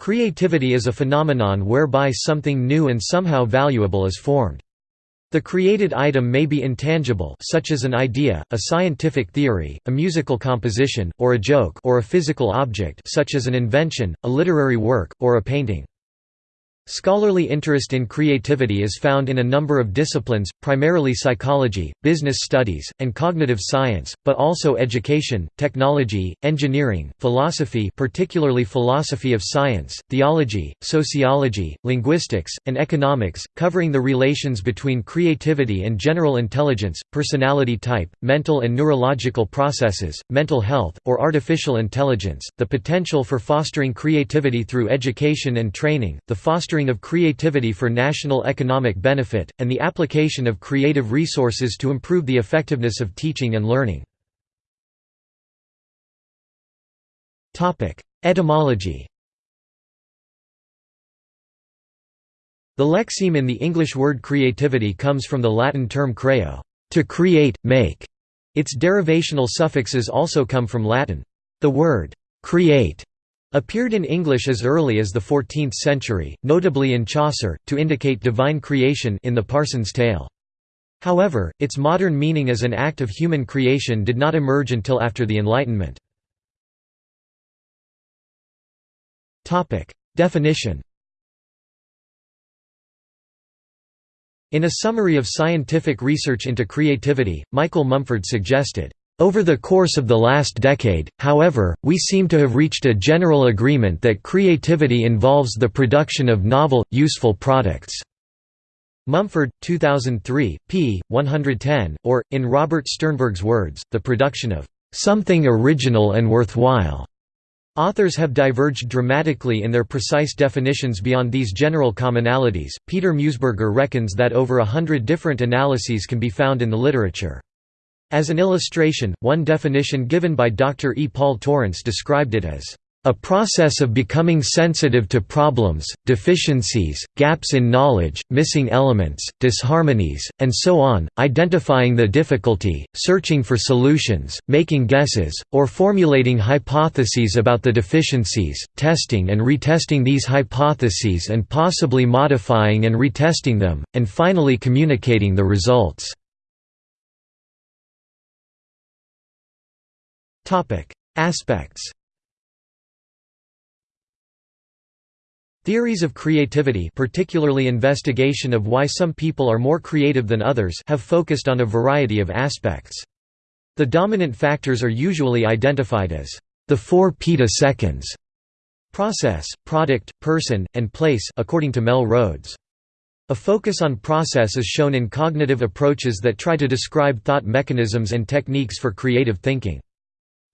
Creativity is a phenomenon whereby something new and somehow valuable is formed. The created item may be intangible such as an idea, a scientific theory, a musical composition, or a joke or a physical object such as an invention, a literary work, or a painting. Scholarly interest in creativity is found in a number of disciplines, primarily psychology, business studies, and cognitive science, but also education, technology, engineering, philosophy particularly philosophy of science, theology, sociology, linguistics, and economics, covering the relations between creativity and general intelligence, personality type, mental and neurological processes, mental health, or artificial intelligence, the potential for fostering creativity through education and training, the fostering fostering of creativity for national economic benefit, and the application of creative resources to improve the effectiveness of teaching and learning. Etymology The lexeme in the English word creativity comes from the Latin term creo, to create, make. Its derivational suffixes also come from Latin. The word create appeared in English as early as the 14th century, notably in Chaucer, to indicate divine creation in the Parson's Tale. However, its modern meaning as an act of human creation did not emerge until after the Enlightenment. Definition In a summary of scientific research into creativity, Michael Mumford suggested, over the course of the last decade, however, we seem to have reached a general agreement that creativity involves the production of novel, useful products. Mumford, 2003, p. 110, or, in Robert Sternberg's words, the production of something original and worthwhile. Authors have diverged dramatically in their precise definitions beyond these general commonalities. Peter Meusburger reckons that over a hundred different analyses can be found in the literature. As an illustration, one definition given by Dr. E. Paul Torrance described it as a process of becoming sensitive to problems, deficiencies, gaps in knowledge, missing elements, disharmonies, and so on, identifying the difficulty, searching for solutions, making guesses, or formulating hypotheses about the deficiencies, testing and retesting these hypotheses and possibly modifying and retesting them, and finally communicating the results. Aspects Theories of creativity particularly investigation of why some people are more creative than others have focused on a variety of aspects. The dominant factors are usually identified as the four peta-seconds process, product, person, and place according to Mel Rhodes. A focus on process is shown in cognitive approaches that try to describe thought mechanisms and techniques for creative thinking.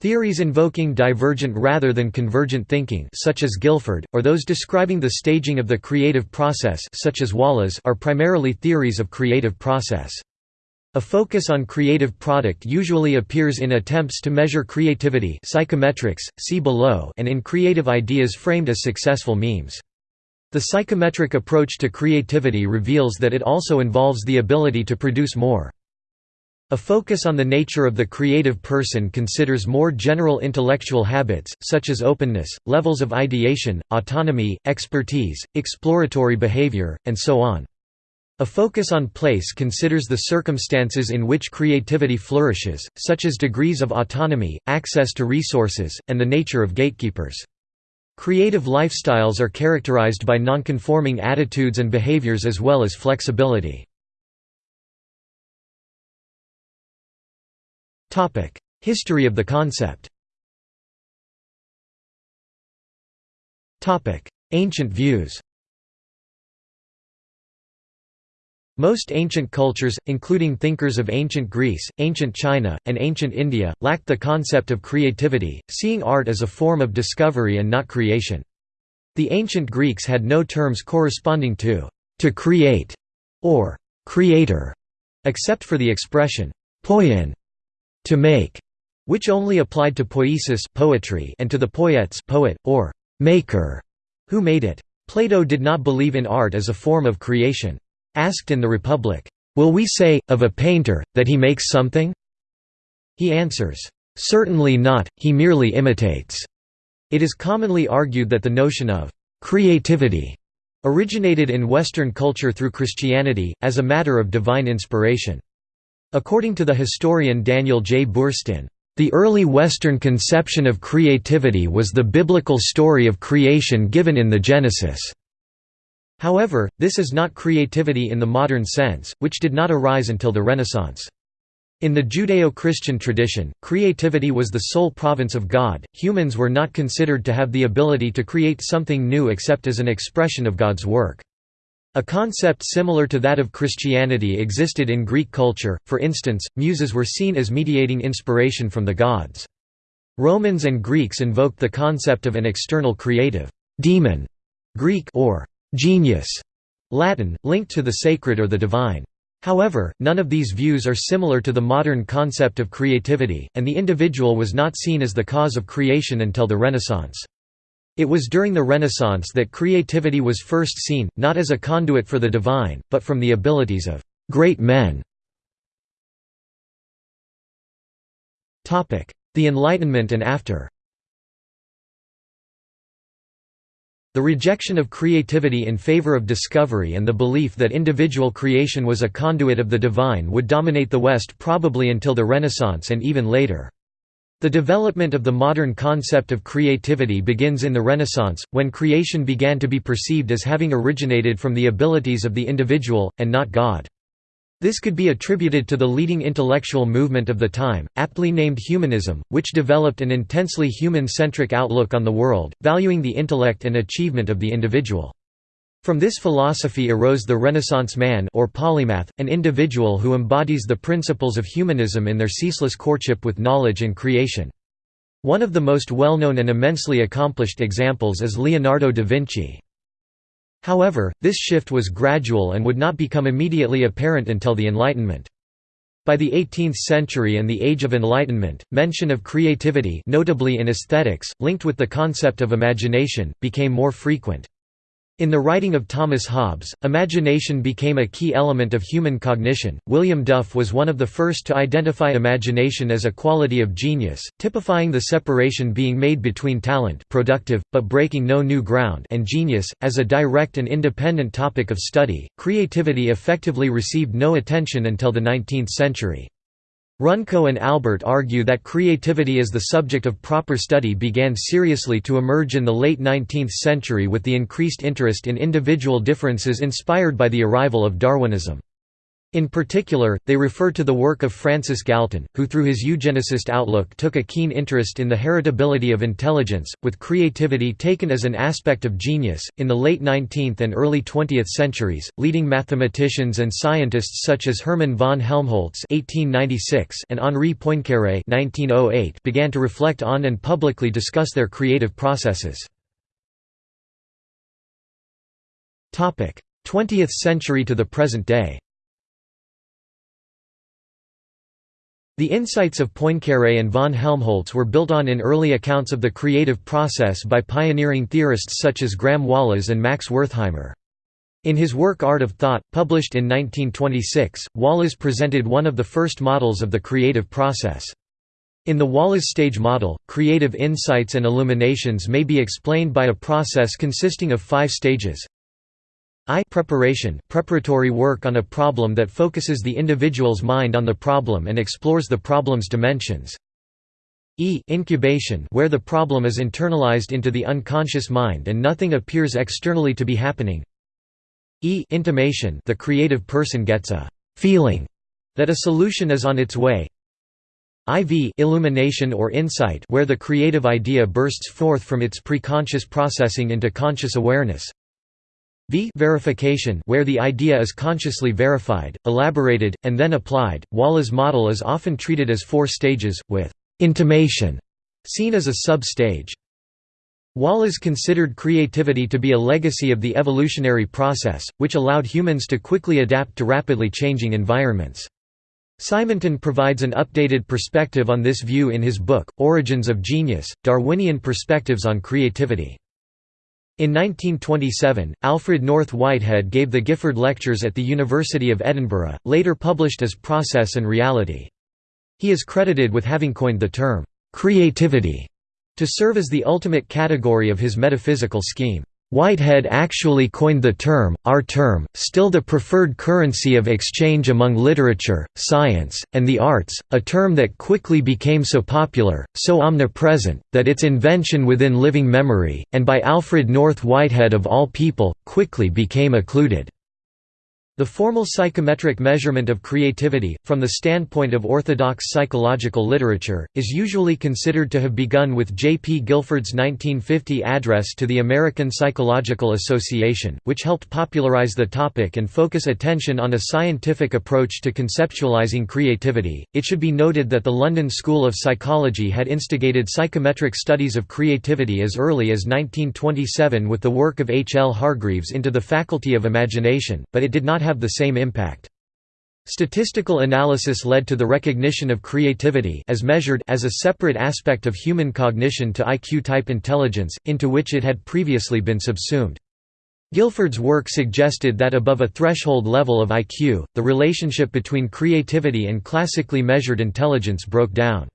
Theories invoking divergent rather than convergent thinking such as Guilford, or those describing the staging of the creative process such as Wallas are primarily theories of creative process. A focus on creative product usually appears in attempts to measure creativity psychometrics, see below and in creative ideas framed as successful memes. The psychometric approach to creativity reveals that it also involves the ability to produce more. A focus on the nature of the creative person considers more general intellectual habits, such as openness, levels of ideation, autonomy, expertise, exploratory behavior, and so on. A focus on place considers the circumstances in which creativity flourishes, such as degrees of autonomy, access to resources, and the nature of gatekeepers. Creative lifestyles are characterized by nonconforming attitudes and behaviors as well as flexibility. History of the concept. Ancient views. Most ancient cultures, including thinkers of ancient Greece, ancient China, and ancient India, lacked the concept of creativity, seeing art as a form of discovery and not creation. The ancient Greeks had no terms corresponding to «to create» or «creator», except for the expression «poiein» to make, which only applied to poiesis poetry and to the poietes poet, or maker, who made it. Plato did not believe in art as a form of creation. Asked in the Republic, "'Will we say, of a painter, that he makes something?' He answers, "'Certainly not, he merely imitates.' It is commonly argued that the notion of creativity originated in Western culture through Christianity, as a matter of divine inspiration. According to the historian Daniel J. Boorstin, the early Western conception of creativity was the biblical story of creation given in the Genesis. However, this is not creativity in the modern sense, which did not arise until the Renaissance. In the Judeo-Christian tradition, creativity was the sole province of God, humans were not considered to have the ability to create something new except as an expression of God's work. A concept similar to that of Christianity existed in Greek culture, for instance, muses were seen as mediating inspiration from the gods. Romans and Greeks invoked the concept of an external creative daemon Greek or genius Latin, linked to the sacred or the divine. However, none of these views are similar to the modern concept of creativity, and the individual was not seen as the cause of creation until the Renaissance. It was during the Renaissance that creativity was first seen, not as a conduit for the divine, but from the abilities of great men. The Enlightenment and after The rejection of creativity in favor of discovery and the belief that individual creation was a conduit of the divine would dominate the West probably until the Renaissance and even later. The development of the modern concept of creativity begins in the Renaissance, when creation began to be perceived as having originated from the abilities of the individual, and not God. This could be attributed to the leading intellectual movement of the time, aptly named humanism, which developed an intensely human-centric outlook on the world, valuing the intellect and achievement of the individual. From this philosophy arose the Renaissance man or polymath, an individual who embodies the principles of humanism in their ceaseless courtship with knowledge and creation. One of the most well-known and immensely accomplished examples is Leonardo da Vinci. However, this shift was gradual and would not become immediately apparent until the Enlightenment. By the 18th century and the Age of Enlightenment, mention of creativity notably in aesthetics, linked with the concept of imagination, became more frequent. In the writing of Thomas Hobbes, imagination became a key element of human cognition. William Duff was one of the first to identify imagination as a quality of genius, typifying the separation being made between talent, productive but breaking no new ground, and genius as a direct and independent topic of study. Creativity effectively received no attention until the 19th century. Runco and Albert argue that creativity as the subject of proper study began seriously to emerge in the late 19th century with the increased interest in individual differences inspired by the arrival of Darwinism. In particular, they refer to the work of Francis Galton, who through his eugenicist outlook took a keen interest in the heritability of intelligence, with creativity taken as an aspect of genius. In the late 19th and early 20th centuries, leading mathematicians and scientists such as Hermann von Helmholtz (1896) and Henri Poincaré (1908) began to reflect on and publicly discuss their creative processes. Topic: 20th century to the present day. The insights of Poincaré and von Helmholtz were built on in early accounts of the creative process by pioneering theorists such as Graham Wallas and Max Wertheimer. In his work Art of Thought, published in 1926, Wallas presented one of the first models of the creative process. In the Wallas stage model, creative insights and illuminations may be explained by a process consisting of five stages I preparation preparatory work on a problem that focuses the individual's mind on the problem and explores the problem's dimensions. E incubation where the problem is internalized into the unconscious mind and nothing appears externally to be happening. E intimation the creative person gets a feeling that a solution is on its way. IV illumination or insight where the creative idea bursts forth from its preconscious processing into conscious awareness. V verification where the idea is consciously verified, elaborated, and then applied. Wallas' model is often treated as four stages, with intimation seen as a sub-stage. Wallas considered creativity to be a legacy of the evolutionary process, which allowed humans to quickly adapt to rapidly changing environments. Simonton provides an updated perspective on this view in his book, Origins of Genius, Darwinian Perspectives on Creativity. In 1927, Alfred North Whitehead gave the Gifford Lectures at the University of Edinburgh, later published as Process and Reality. He is credited with having coined the term, "'creativity' to serve as the ultimate category of his metaphysical scheme. Whitehead actually coined the term, our term, still the preferred currency of exchange among literature, science, and the arts, a term that quickly became so popular, so omnipresent, that its invention within living memory, and by Alfred North Whitehead of all people, quickly became occluded. The formal psychometric measurement of creativity, from the standpoint of orthodox psychological literature, is usually considered to have begun with J. P. Guilford's 1950 address to the American Psychological Association, which helped popularize the topic and focus attention on a scientific approach to conceptualizing creativity. It should be noted that the London School of Psychology had instigated psychometric studies of creativity as early as 1927 with the work of H. L. Hargreaves into the Faculty of Imagination, but it did not have the same impact. Statistical analysis led to the recognition of creativity as measured as a separate aspect of human cognition to IQ-type intelligence, into which it had previously been subsumed. Guilford's work suggested that above a threshold level of IQ, the relationship between creativity and classically measured intelligence broke down.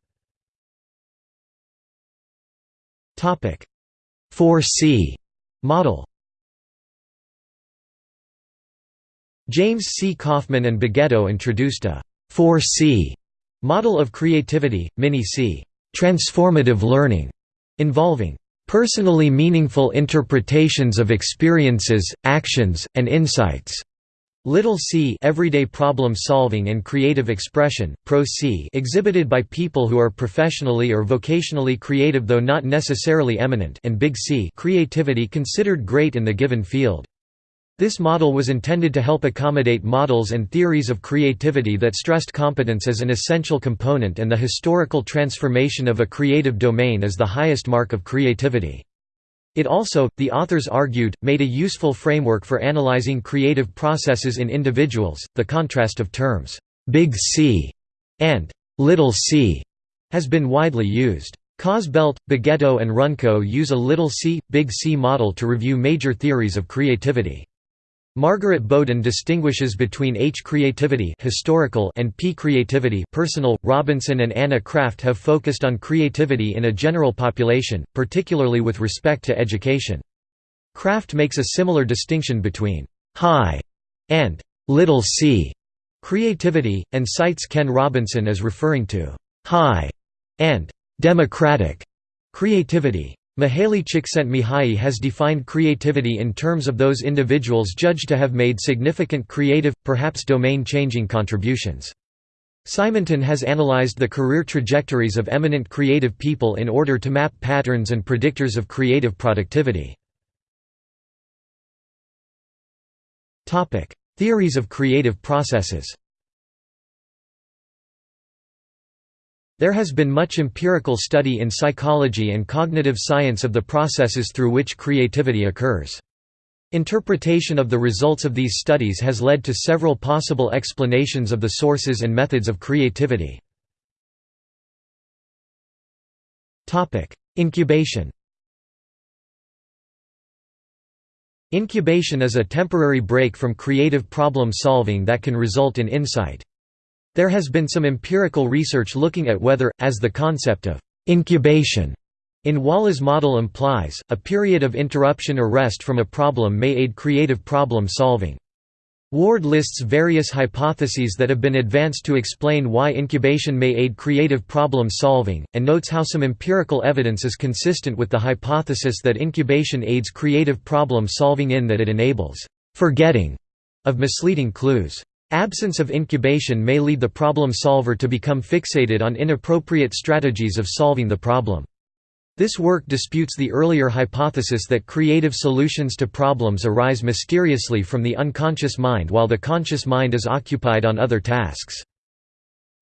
4C model James C. Kaufman and Beghetto introduced a 4C model of creativity, mini-C transformative learning, involving personally meaningful interpretations of experiences, actions, and insights. Little c everyday problem solving and creative expression, pro c exhibited by people who are professionally or vocationally creative though not necessarily eminent and big C creativity considered great in the given field. This model was intended to help accommodate models and theories of creativity that stressed competence as an essential component and the historical transformation of a creative domain as the highest mark of creativity. It also, the authors argued, made a useful framework for analyzing creative processes in individuals. The contrast of terms, big C and little c, has been widely used. Kozbelt, Beghetto and Runco use a little c, big C model to review major theories of creativity. Margaret Boden distinguishes between H creativity historical and P creativity personal. Robinson and Anna Craft have focused on creativity in a general population, particularly with respect to education. Craft makes a similar distinction between high and little c creativity, and cites Ken Robinson as referring to high and democratic creativity. Mihaly Csikszentmihalyi has defined creativity in terms of those individuals judged to have made significant creative, perhaps domain-changing contributions. Simonton has analyzed the career trajectories of eminent creative people in order to map patterns and predictors of creative productivity. Theories of creative processes There has been much empirical study in psychology and cognitive science of the processes through which creativity occurs. Interpretation of the results of these studies has led to several possible explanations of the sources and methods of creativity. Incubation Incubation is a temporary break from creative problem solving that can result in insight. There has been some empirical research looking at whether, as the concept of incubation in Wallas model implies, a period of interruption or rest from a problem may aid creative problem solving. Ward lists various hypotheses that have been advanced to explain why incubation may aid creative problem solving, and notes how some empirical evidence is consistent with the hypothesis that incubation aids creative problem solving in that it enables forgetting of misleading clues. Absence of incubation may lead the problem solver to become fixated on inappropriate strategies of solving the problem. This work disputes the earlier hypothesis that creative solutions to problems arise mysteriously from the unconscious mind while the conscious mind is occupied on other tasks.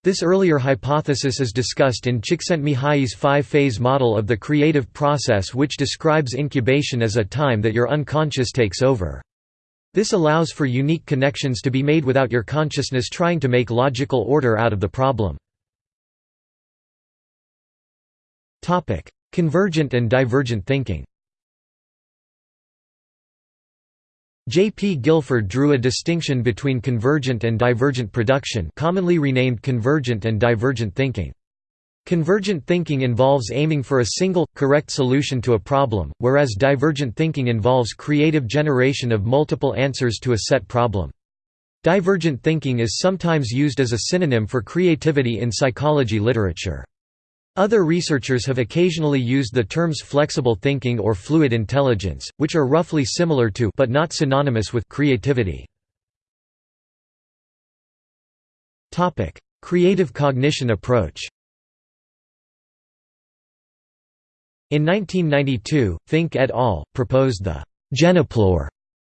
This earlier hypothesis is discussed in Csikszentmihalyi's five-phase model of the creative process which describes incubation as a time that your unconscious takes over. This allows for unique connections to be made without your consciousness trying to make logical order out of the problem. Convergent and divergent thinking J. P. Guilford drew a distinction between convergent and divergent production commonly renamed convergent and divergent thinking. Convergent thinking involves aiming for a single, correct solution to a problem, whereas divergent thinking involves creative generation of multiple answers to a set problem. Divergent thinking is sometimes used as a synonym for creativity in psychology literature. Other researchers have occasionally used the terms flexible thinking or fluid intelligence, which are roughly similar to but not synonymous with creativity. Creative cognition approach. In 1992, Fink et al. proposed the «Geneplore»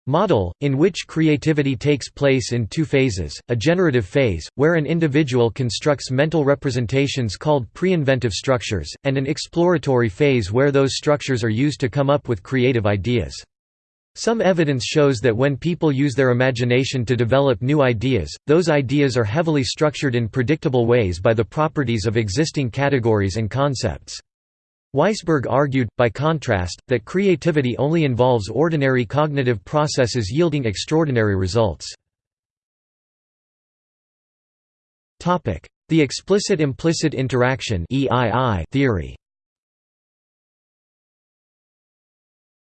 model, in which creativity takes place in two phases, a generative phase, where an individual constructs mental representations called pre-inventive structures, and an exploratory phase where those structures are used to come up with creative ideas. Some evidence shows that when people use their imagination to develop new ideas, those ideas are heavily structured in predictable ways by the properties of existing categories and concepts. Weisberg argued, by contrast, that creativity only involves ordinary cognitive processes yielding extraordinary results. The explicit-implicit interaction theory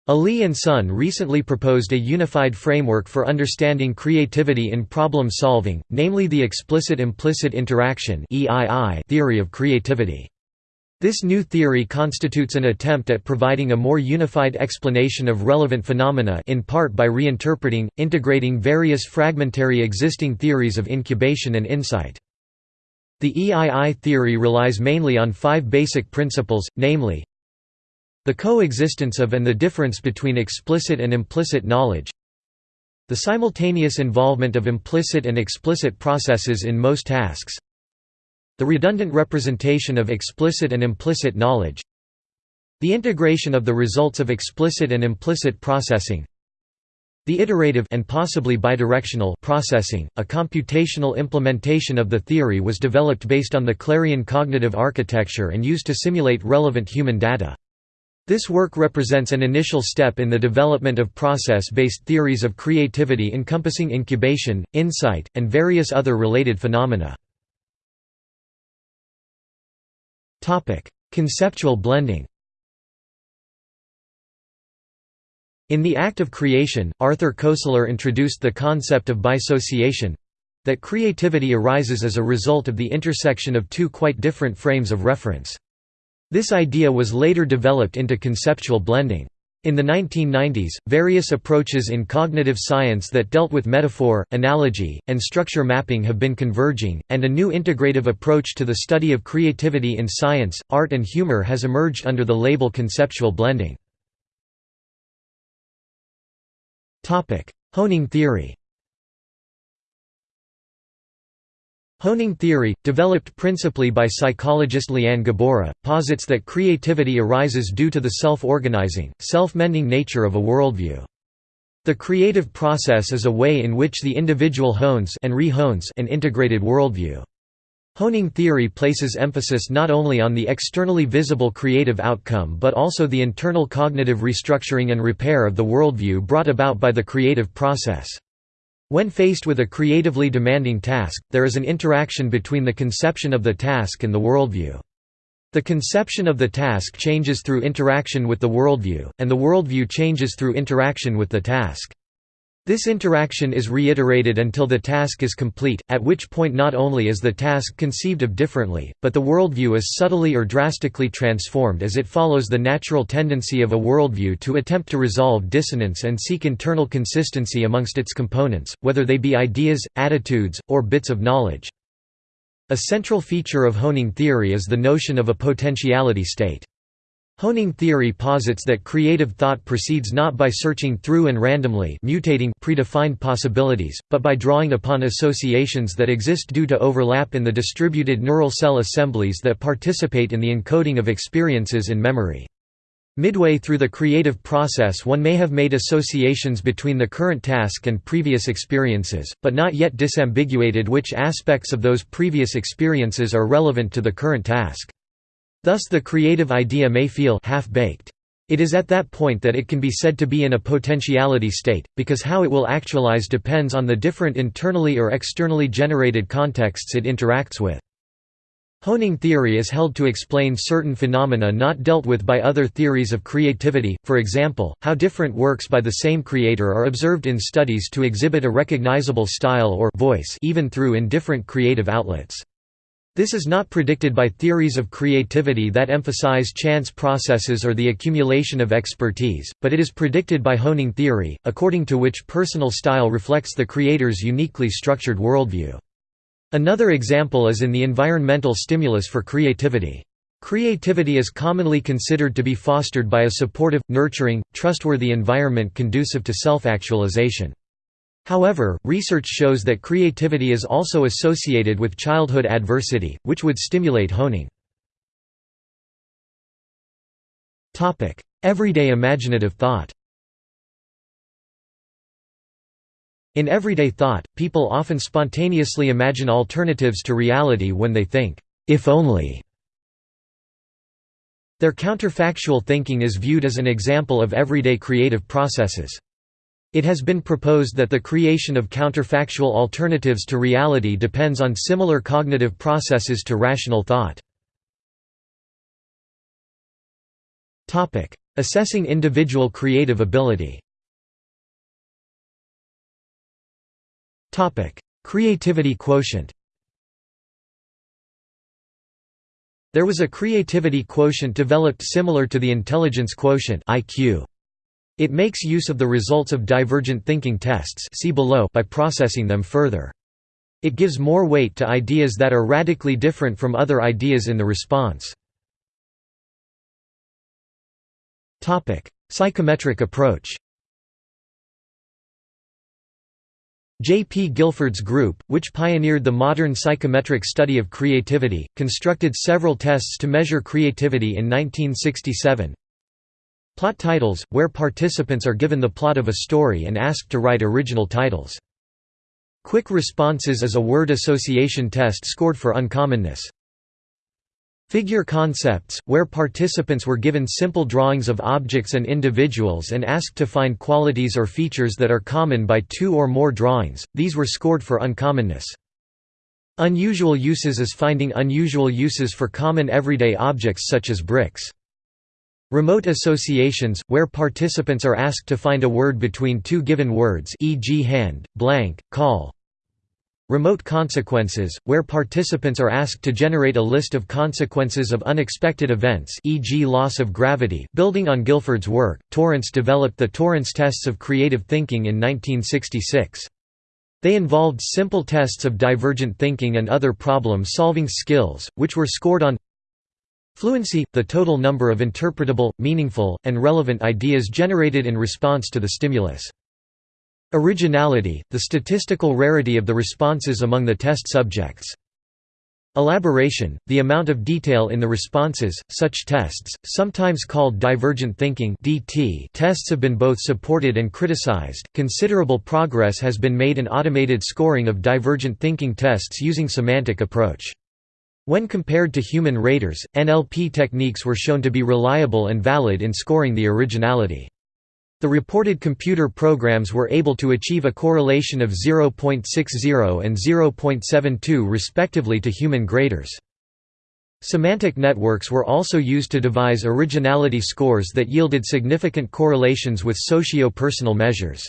Hélie and Sun recently proposed a unified framework for understanding creativity in problem solving, namely the explicit-implicit interaction theory of creativity. This new theory constitutes an attempt at providing a more unified explanation of relevant phenomena in part by reinterpreting, integrating various fragmentary existing theories of incubation and insight. The EII theory relies mainly on five basic principles, namely the coexistence of and the difference between explicit and implicit knowledge the simultaneous involvement of implicit and explicit processes in most tasks the redundant representation of explicit and implicit knowledge The integration of the results of explicit and implicit processing the iterative and possibly bidirectional processing, a computational implementation of the theory was developed based on the Clarion cognitive architecture and used to simulate relevant human data. This work represents an initial step in the development of process-based theories of creativity encompassing incubation, insight, and various other related phenomena. Conceptual blending In The Act of Creation, Arthur Koestler introduced the concept of bisociation—that creativity arises as a result of the intersection of two quite different frames of reference. This idea was later developed into conceptual blending. In the 1990s, various approaches in cognitive science that dealt with metaphor, analogy, and structure mapping have been converging, and a new integrative approach to the study of creativity in science, art and humor has emerged under the label conceptual blending. Honing theory Honing theory, developed principally by psychologist Liane Gabora, posits that creativity arises due to the self-organizing, self-mending nature of a worldview. The creative process is a way in which the individual hones and re-hones an integrated worldview. Honing theory places emphasis not only on the externally visible creative outcome but also the internal cognitive restructuring and repair of the worldview brought about by the creative process. When faced with a creatively demanding task, there is an interaction between the conception of the task and the worldview. The conception of the task changes through interaction with the worldview, and the worldview changes through interaction with the task. This interaction is reiterated until the task is complete, at which point not only is the task conceived of differently, but the worldview is subtly or drastically transformed as it follows the natural tendency of a worldview to attempt to resolve dissonance and seek internal consistency amongst its components, whether they be ideas, attitudes, or bits of knowledge. A central feature of honing theory is the notion of a potentiality state. Honing theory posits that creative thought proceeds not by searching through and randomly mutating predefined possibilities, but by drawing upon associations that exist due to overlap in the distributed neural cell assemblies that participate in the encoding of experiences in memory. Midway through the creative process one may have made associations between the current task and previous experiences, but not yet disambiguated which aspects of those previous experiences are relevant to the current task. Thus the creative idea may feel half-baked. It is at that point that it can be said to be in a potentiality state, because how it will actualize depends on the different internally or externally generated contexts it interacts with. Honing theory is held to explain certain phenomena not dealt with by other theories of creativity, for example, how different works by the same creator are observed in studies to exhibit a recognizable style or voice even through in different creative outlets. This is not predicted by theories of creativity that emphasize chance processes or the accumulation of expertise, but it is predicted by honing theory, according to which personal style reflects the creator's uniquely structured worldview. Another example is in the environmental stimulus for creativity. Creativity is commonly considered to be fostered by a supportive, nurturing, trustworthy environment conducive to self-actualization. However, research shows that creativity is also associated with childhood adversity, which would stimulate honing. Everyday imaginative thought In everyday thought, people often spontaneously imagine alternatives to reality when they think, if only. Their counterfactual thinking is viewed as an example of everyday creative processes. It has been proposed that the creation of counterfactual alternatives to reality depends on similar cognitive processes to rational thought. Assessing individual creative ability Creativity quotient There was a creativity quotient developed similar to the intelligence quotient IQ. It makes use of the results of divergent thinking tests see below by processing them further. It gives more weight to ideas that are radically different from other ideas in the response. Psychometric approach J. P. Guilford's group, which pioneered the modern psychometric study of creativity, constructed several tests to measure creativity in 1967. Plot titles, where participants are given the plot of a story and asked to write original titles. Quick responses is a word association test scored for uncommonness. Figure concepts, where participants were given simple drawings of objects and individuals and asked to find qualities or features that are common by two or more drawings, these were scored for uncommonness. Unusual uses is finding unusual uses for common everyday objects such as bricks. Remote associations, where participants are asked to find a word between two given words e.g. hand, blank, call, Remote consequences, where participants are asked to generate a list of consequences of unexpected events e.g. loss of gravity building on Guilford's work, Torrance developed the Torrance tests of creative thinking in 1966. They involved simple tests of divergent thinking and other problem-solving skills, which were scored on Fluency – the total number of interpretable, meaningful, and relevant ideas generated in response to the stimulus. Originality, the statistical rarity of the responses among the test subjects. Elaboration, the amount of detail in the responses, such tests, sometimes called divergent thinking (DT) tests have been both supported and criticized. Considerable progress has been made in automated scoring of divergent thinking tests using semantic approach. When compared to human raters, NLP techniques were shown to be reliable and valid in scoring the originality. The reported computer programs were able to achieve a correlation of 0.60 and 0.72 respectively to human graders. Semantic networks were also used to devise originality scores that yielded significant correlations with socio-personal measures.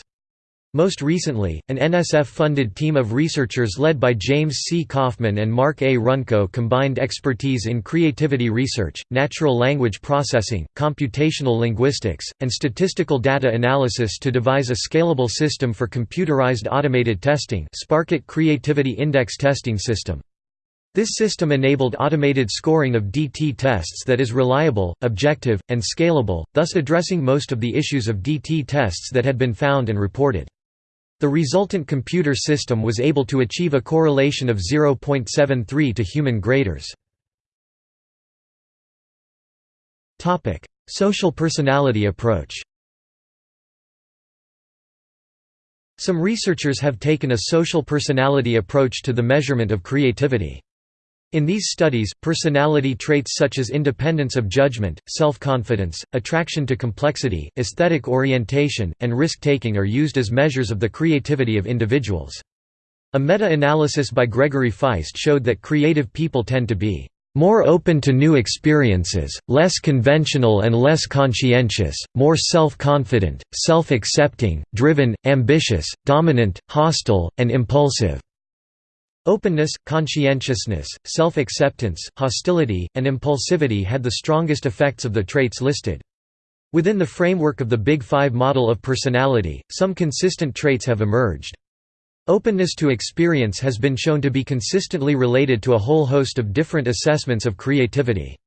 Most recently, an NSF-funded team of researchers led by James C. Kaufman and Mark A. Runco combined expertise in creativity research, natural language processing, computational linguistics, and statistical data analysis to devise a scalable system for computerized automated testing SparcIt Creativity Index Testing System. This system enabled automated scoring of DT tests that is reliable, objective, and scalable, thus addressing most of the issues of DT tests that had been found and reported. The resultant computer system was able to achieve a correlation of 0.73 to human graders. Social personality approach Some researchers have taken a social personality approach to the measurement of creativity. In these studies, personality traits such as independence of judgment, self-confidence, attraction to complexity, aesthetic orientation, and risk-taking are used as measures of the creativity of individuals. A meta-analysis by Gregory Feist showed that creative people tend to be more open to new experiences, less conventional and less conscientious, more self-confident, self-accepting, driven, ambitious, dominant, hostile, and impulsive." Openness, conscientiousness, self-acceptance, hostility, and impulsivity had the strongest effects of the traits listed. Within the framework of the Big Five model of personality, some consistent traits have emerged. Openness to experience has been shown to be consistently related to a whole host of different assessments of creativity.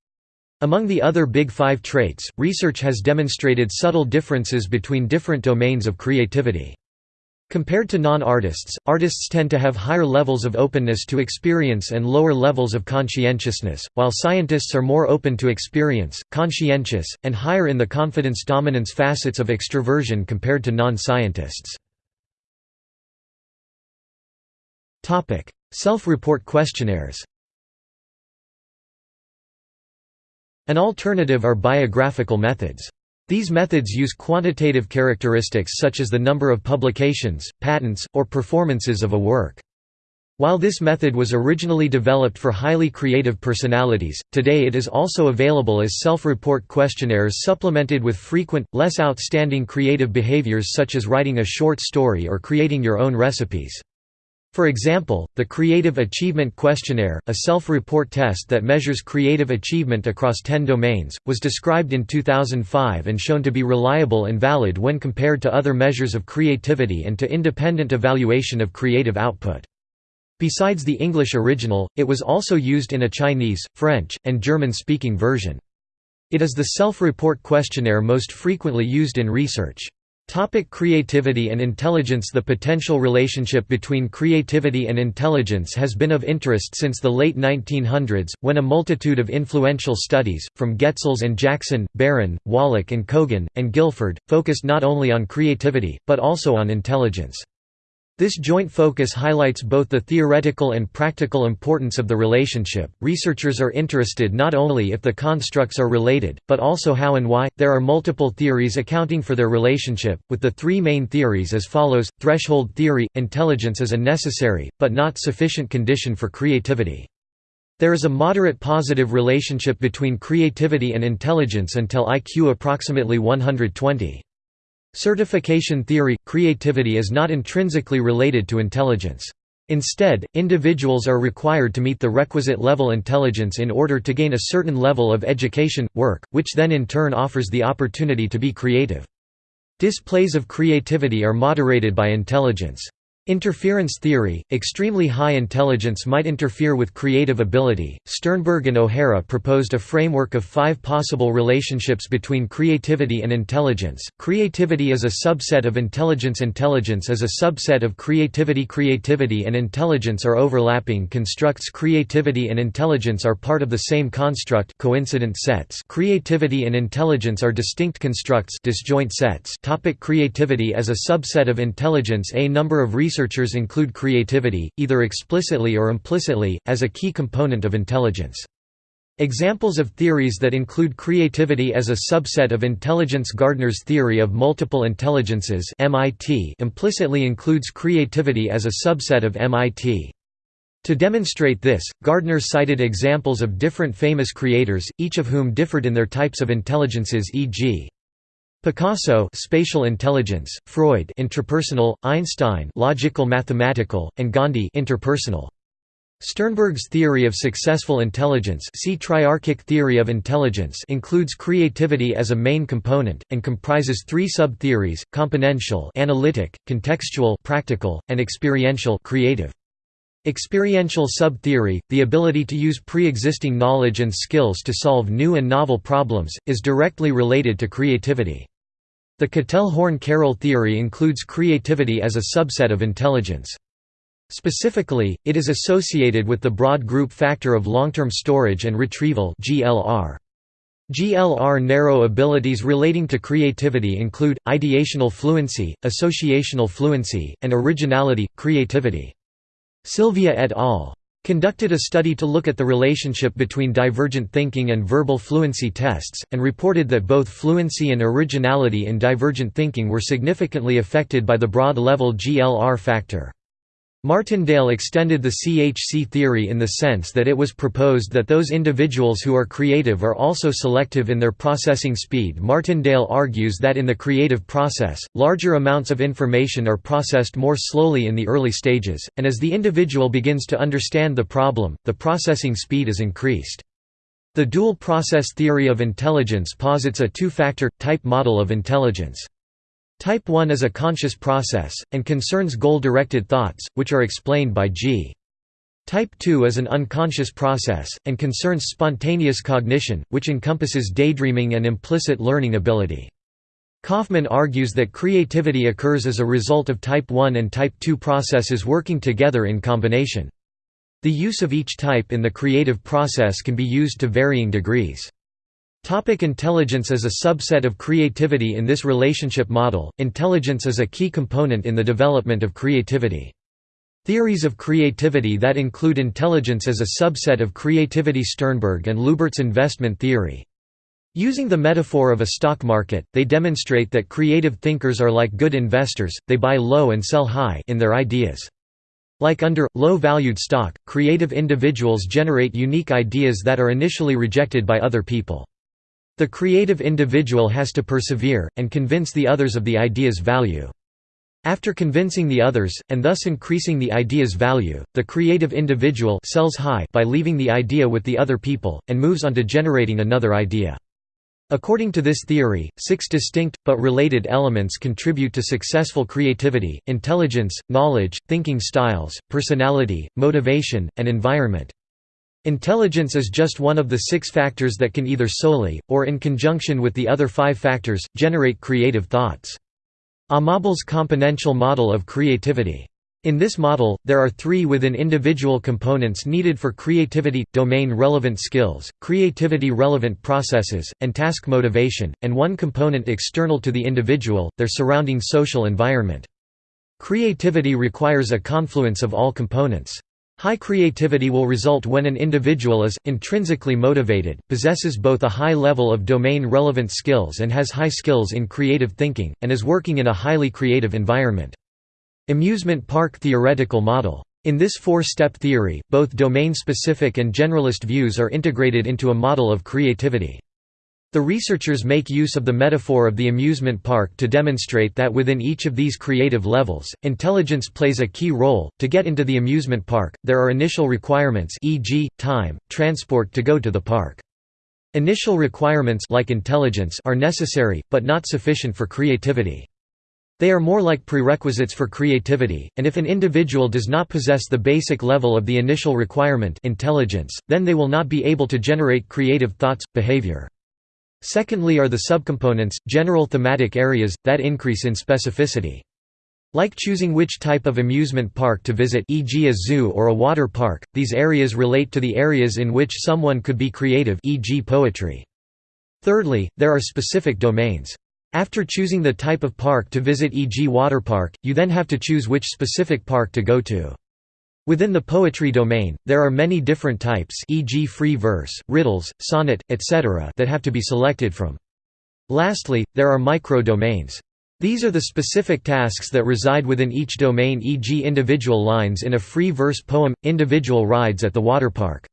Among the other Big Five traits, research has demonstrated subtle differences between different domains of creativity. Compared to non-artists, artists tend to have higher levels of openness to experience and lower levels of conscientiousness, while scientists are more open to experience, conscientious, and higher in the confidence-dominance facets of extroversion compared to non-scientists. Self-report questionnaires An alternative are biographical methods. These methods use quantitative characteristics such as the number of publications, patents, or performances of a work. While this method was originally developed for highly creative personalities, today it is also available as self-report questionnaires supplemented with frequent, less outstanding creative behaviors such as writing a short story or creating your own recipes. For example, the Creative Achievement Questionnaire, a self-report test that measures creative achievement across 10 domains, was described in 2005 and shown to be reliable and valid when compared to other measures of creativity and to independent evaluation of creative output. Besides the English original, it was also used in a Chinese, French, and German-speaking version. It is the self-report questionnaire most frequently used in research. Topic creativity and intelligence The potential relationship between creativity and intelligence has been of interest since the late 1900s, when a multitude of influential studies, from Getzels and Jackson, Barron, Wallach and Kogan, and Guilford, focused not only on creativity, but also on intelligence. This joint focus highlights both the theoretical and practical importance of the relationship. Researchers are interested not only if the constructs are related, but also how and why. There are multiple theories accounting for their relationship, with the three main theories as follows Threshold theory intelligence is a necessary, but not sufficient condition for creativity. There is a moderate positive relationship between creativity and intelligence until IQ approximately 120. Certification theory – Creativity is not intrinsically related to intelligence. Instead, individuals are required to meet the requisite level intelligence in order to gain a certain level of education, work, which then in turn offers the opportunity to be creative. Displays of creativity are moderated by intelligence. Interference theory – Extremely high intelligence might interfere with creative ability. Sternberg and O'Hara proposed a framework of five possible relationships between creativity and intelligence. Creativity is a subset of intelligence. Intelligence is a subset of creativity. Creativity and intelligence are overlapping constructs. Creativity and intelligence are part of the same construct coincident sets. Creativity and intelligence are distinct constructs disjoint sets. Topic creativity as a subset of intelligence A number of research researchers include creativity, either explicitly or implicitly, as a key component of intelligence. Examples of theories that include creativity as a subset of intelligence Gardner's theory of multiple intelligences MIT implicitly includes creativity as a subset of MIT. To demonstrate this, Gardner cited examples of different famous creators, each of whom differed in their types of intelligences e.g. Picasso spatial intelligence, Freud intrapersonal, Einstein logical mathematical, and Gandhi interpersonal. Sternberg's theory of successful intelligence see triarchic theory of intelligence includes creativity as a main component, and comprises three sub-theories, componential analytic, contextual practical, and experiential creative. Experiential sub-theory, the ability to use pre-existing knowledge and skills to solve new and novel problems, is directly related to creativity. The Cattell-Horn-Carroll theory includes creativity as a subset of intelligence. Specifically, it is associated with the broad group factor of long-term storage and retrieval GLR. GLR narrow abilities relating to creativity include, ideational fluency, associational fluency, and originality, creativity. Silvia et al. conducted a study to look at the relationship between divergent thinking and verbal fluency tests, and reported that both fluency and originality in divergent thinking were significantly affected by the broad-level GLR factor. Martindale extended the CHC theory in the sense that it was proposed that those individuals who are creative are also selective in their processing speed. Martindale argues that in the creative process, larger amounts of information are processed more slowly in the early stages, and as the individual begins to understand the problem, the processing speed is increased. The dual process theory of intelligence posits a two-factor, type model of intelligence. Type 1 is a conscious process, and concerns goal-directed thoughts, which are explained by G. Type 2 is an unconscious process, and concerns spontaneous cognition, which encompasses daydreaming and implicit learning ability. Kaufman argues that creativity occurs as a result of type 1 and type 2 processes working together in combination. The use of each type in the creative process can be used to varying degrees. Topic intelligence is a subset of creativity In this relationship model, intelligence is a key component in the development of creativity. Theories of creativity that include intelligence as a subset of creativity Sternberg and Lubart's investment theory. Using the metaphor of a stock market, they demonstrate that creative thinkers are like good investors, they buy low and sell high in their ideas. Like under, low-valued stock, creative individuals generate unique ideas that are initially rejected by other people. The creative individual has to persevere, and convince the others of the idea's value. After convincing the others, and thus increasing the idea's value, the creative individual sells high by leaving the idea with the other people, and moves on to generating another idea. According to this theory, six distinct, but related elements contribute to successful creativity, intelligence, knowledge, thinking styles, personality, motivation, and environment. Intelligence is just one of the six factors that can either solely, or in conjunction with the other five factors, generate creative thoughts. Amabile's componential model of creativity. In this model, there are three within individual components needed for creativity, domain-relevant skills, creativity-relevant processes, and task motivation, and one component external to the individual, their surrounding social environment. Creativity requires a confluence of all components. High creativity will result when an individual is, intrinsically motivated, possesses both a high level of domain-relevant skills and has high skills in creative thinking, and is working in a highly creative environment. Amusement park theoretical model. In this four-step theory, both domain-specific and generalist views are integrated into a model of creativity. The researchers make use of the metaphor of the amusement park to demonstrate that within each of these creative levels, intelligence plays a key role. To get into the amusement park, there are initial requirements e.g., time, transport to go to the park. Initial requirements like intelligence are necessary, but not sufficient for creativity. They are more like prerequisites for creativity, and if an individual does not possess the basic level of the initial requirement intelligence, then they will not be able to generate creative thoughts, behavior. Secondly are the subcomponents, general thematic areas, that increase in specificity. Like choosing which type of amusement park to visit e.g. a zoo or a water park, these areas relate to the areas in which someone could be creative e.g. poetry. Thirdly, there are specific domains. After choosing the type of park to visit e.g. water park, you then have to choose which specific park to go to. Within the poetry domain, there are many different types e.g. free verse, riddles, sonnet, etc. that have to be selected from. Lastly, there are micro-domains. These are the specific tasks that reside within each domain e.g. individual lines in a free verse poem, individual rides at the water park.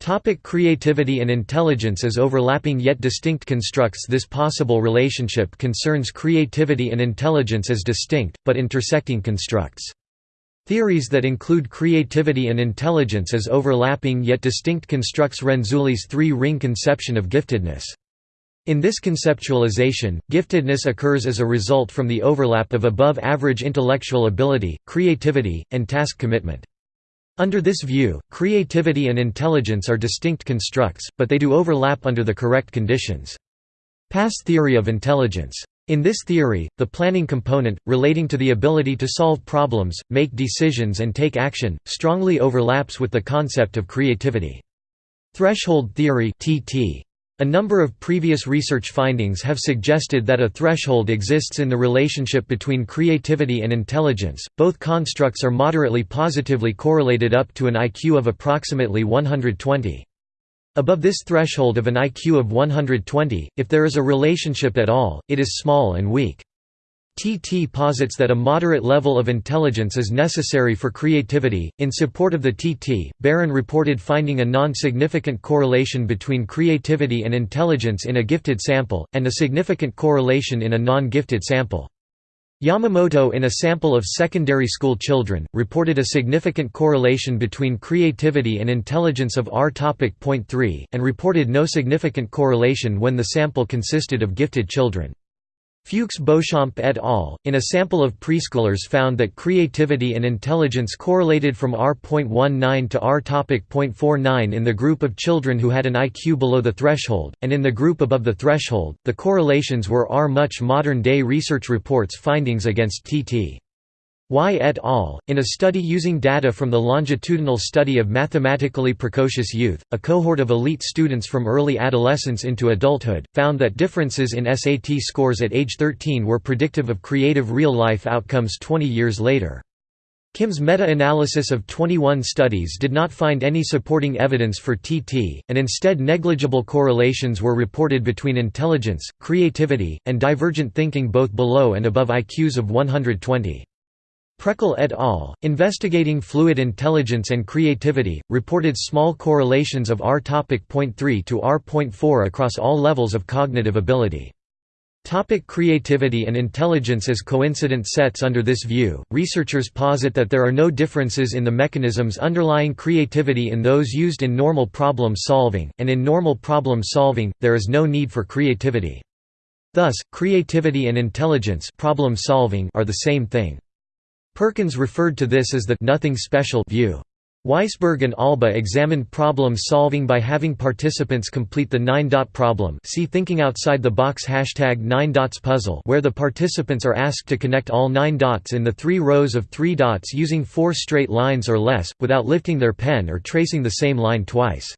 Topic creativity and intelligence as overlapping yet distinct constructs This possible relationship concerns creativity and intelligence as distinct, but intersecting constructs. Theories that include creativity and intelligence as overlapping yet distinct constructs Renzulli's three-ring conception of giftedness. In this conceptualization, giftedness occurs as a result from the overlap of above-average intellectual ability, creativity, and task commitment. Under this view, creativity and intelligence are distinct constructs, but they do overlap under the correct conditions. PASS theory of intelligence in this theory, the planning component, relating to the ability to solve problems, make decisions and take action, strongly overlaps with the concept of creativity. Threshold theory (TT). A number of previous research findings have suggested that a threshold exists in the relationship between creativity and intelligence. Both constructs are moderately positively correlated up to an IQ of approximately 120. Above this threshold of an IQ of 120, if there is a relationship at all, it is small and weak. TT posits that a moderate level of intelligence is necessary for creativity. In support of the TT, Barron reported finding a non significant correlation between creativity and intelligence in a gifted sample, and a significant correlation in a non gifted sample. Yamamoto in a sample of secondary school children, reported a significant correlation between creativity and intelligence of R topic point 3, and reported no significant correlation when the sample consisted of gifted children. Fuchs Beauchamp et al., in a sample of preschoolers found that creativity and intelligence correlated from R.19 to R.49 in the group of children who had an IQ below the threshold, and in the group above the threshold, the correlations were R. Much modern-day research reports findings against TT. Wai et al., in a study using data from the longitudinal study of mathematically precocious youth, a cohort of elite students from early adolescence into adulthood, found that differences in SAT scores at age 13 were predictive of creative real-life outcomes 20 years later. Kim's meta-analysis of 21 studies did not find any supporting evidence for TT, and instead negligible correlations were reported between intelligence, creativity, and divergent thinking both below and above IQs of 120. Preckel et al., investigating fluid intelligence and creativity, reported small correlations of R.3 to R.4 across all levels of cognitive ability. Topic creativity and intelligence as coincident sets Under this view, researchers posit that there are no differences in the mechanisms underlying creativity in those used in normal problem solving, and in normal problem solving, there is no need for creativity. Thus, creativity and intelligence problem solving are the same thing. Perkins referred to this as the «nothing special» view. Weisberg and Alba examined problem solving by having participants complete the nine-dot problem see Thinking Outside the Box hashtag 9 dots puzzle where the participants are asked to connect all nine dots in the three rows of three dots using four straight lines or less, without lifting their pen or tracing the same line twice.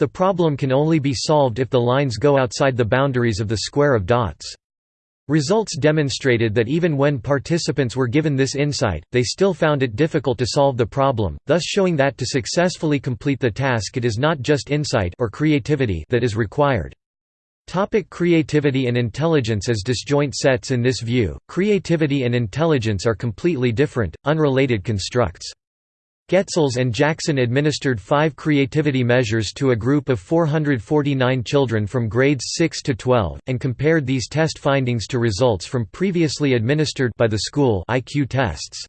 The problem can only be solved if the lines go outside the boundaries of the square of dots. Results demonstrated that even when participants were given this insight, they still found it difficult to solve the problem, thus showing that to successfully complete the task it is not just insight or creativity that is required. Topic creativity and intelligence as disjoint sets In this view, creativity and intelligence are completely different, unrelated constructs. Getzels and Jackson administered five creativity measures to a group of 449 children from grades 6 to 12, and compared these test findings to results from previously administered by the school IQ tests.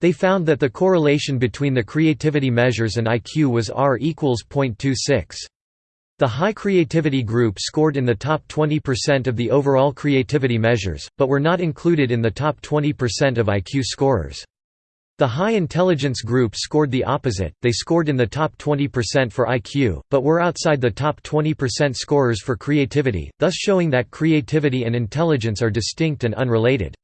They found that the correlation between the creativity measures and IQ was R equals 0.26. The high creativity group scored in the top 20% of the overall creativity measures, but were not included in the top 20% of IQ scorers. The high intelligence group scored the opposite, they scored in the top 20% for IQ, but were outside the top 20% scorers for creativity, thus showing that creativity and intelligence are distinct and unrelated.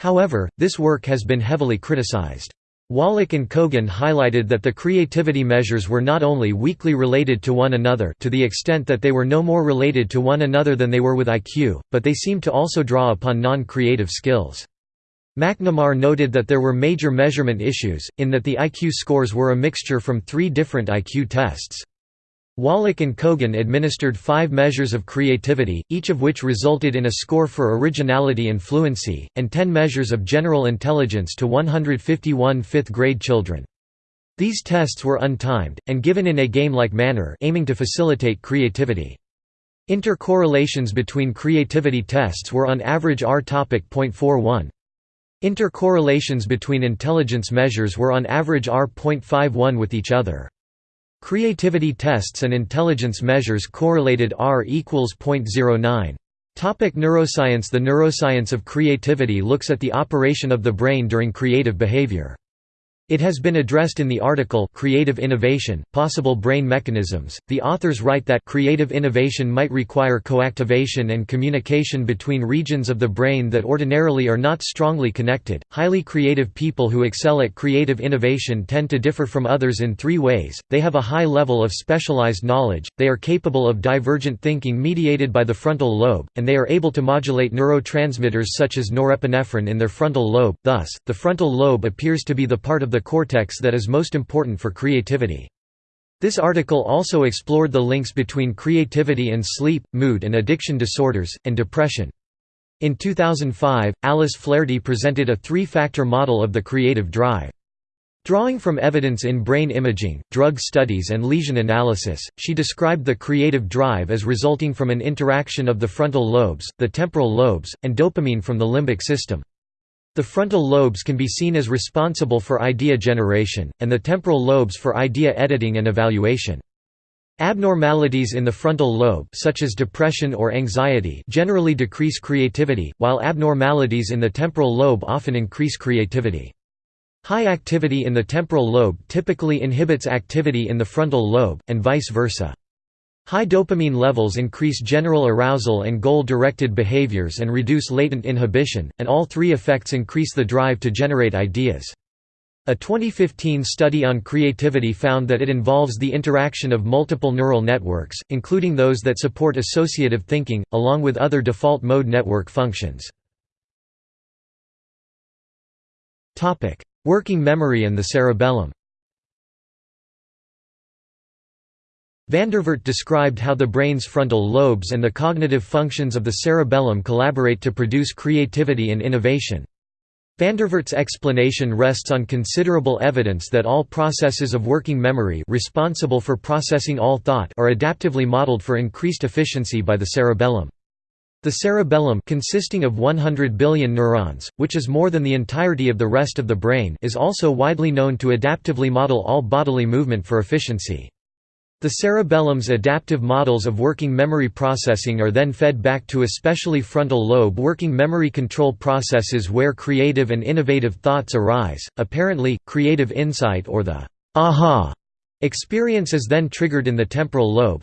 However, this work has been heavily criticized. Wallach and Kogan highlighted that the creativity measures were not only weakly related to one another to the extent that they were no more related to one another than they were with IQ, but they seemed to also draw upon non-creative skills. McNemar noted that there were major measurement issues, in that the IQ scores were a mixture from three different IQ tests. Wallach and Kogan administered five measures of creativity, each of which resulted in a score for originality and fluency, and ten measures of general intelligence to 151 fifth-grade children. These tests were untimed, and given in a game-like manner aiming to facilitate creativity. Intercorrelations between creativity tests were on average R topic .41. Intercorrelations between intelligence measures were on average R.51 with each other. Creativity tests and intelligence measures correlated R equals 0.09. Topic neuroscience The neuroscience of creativity looks at the operation of the brain during creative behavior. It has been addressed in the article Creative Innovation, Possible Brain Mechanisms. The authors write that creative innovation might require coactivation and communication between regions of the brain that ordinarily are not strongly connected. Highly creative people who excel at creative innovation tend to differ from others in three ways they have a high level of specialized knowledge, they are capable of divergent thinking mediated by the frontal lobe, and they are able to modulate neurotransmitters such as norepinephrine in their frontal lobe. Thus, the frontal lobe appears to be the part of the the cortex that is most important for creativity. This article also explored the links between creativity and sleep, mood and addiction disorders, and depression. In 2005, Alice Flaherty presented a three-factor model of the creative drive. Drawing from evidence in brain imaging, drug studies and lesion analysis, she described the creative drive as resulting from an interaction of the frontal lobes, the temporal lobes, and dopamine from the limbic system. The frontal lobes can be seen as responsible for idea generation, and the temporal lobes for idea editing and evaluation. Abnormalities in the frontal lobe such as depression or anxiety generally decrease creativity, while abnormalities in the temporal lobe often increase creativity. High activity in the temporal lobe typically inhibits activity in the frontal lobe, and vice versa. High dopamine levels increase general arousal and goal-directed behaviors and reduce latent inhibition, and all three effects increase the drive to generate ideas. A 2015 study on creativity found that it involves the interaction of multiple neural networks, including those that support associative thinking, along with other default mode network functions. Working memory and the cerebellum Vandervert described how the brain's frontal lobes and the cognitive functions of the cerebellum collaborate to produce creativity and innovation. Vandervert's explanation rests on considerable evidence that all processes of working memory responsible for processing all thought are adaptively modeled for increased efficiency by the cerebellum. The cerebellum consisting of 100 billion neurons, which is more than the entirety of the rest of the brain is also widely known to adaptively model all bodily movement for efficiency. The cerebellum's adaptive models of working memory processing are then fed back to especially frontal lobe working memory control processes where creative and innovative thoughts arise. Apparently, creative insight or the aha experience is then triggered in the temporal lobe,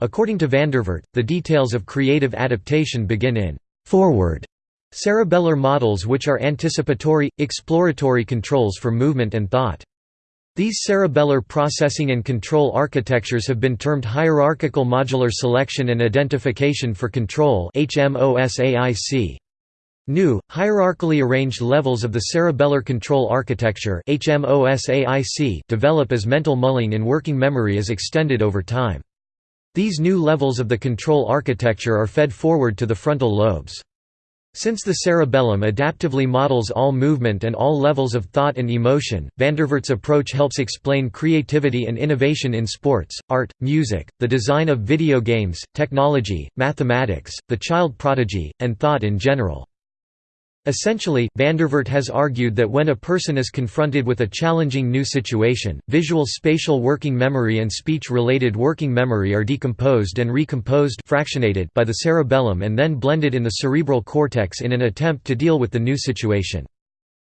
According to Vandervert, the details of creative adaptation begin in forward cerebellar models which are anticipatory, exploratory controls for movement and thought. These cerebellar processing and control architectures have been termed hierarchical modular selection and identification for control HMOSAIC. New, hierarchically arranged levels of the cerebellar control architecture develop as mental mulling in working memory is extended over time. These new levels of the control architecture are fed forward to the frontal lobes. Since the cerebellum adaptively models all movement and all levels of thought and emotion, Vandervert's approach helps explain creativity and innovation in sports, art, music, the design of video games, technology, mathematics, the child prodigy, and thought in general. Essentially, Vandervert has argued that when a person is confronted with a challenging new situation, visual spatial working memory and speech-related working memory are decomposed and recomposed fractionated by the cerebellum and then blended in the cerebral cortex in an attempt to deal with the new situation.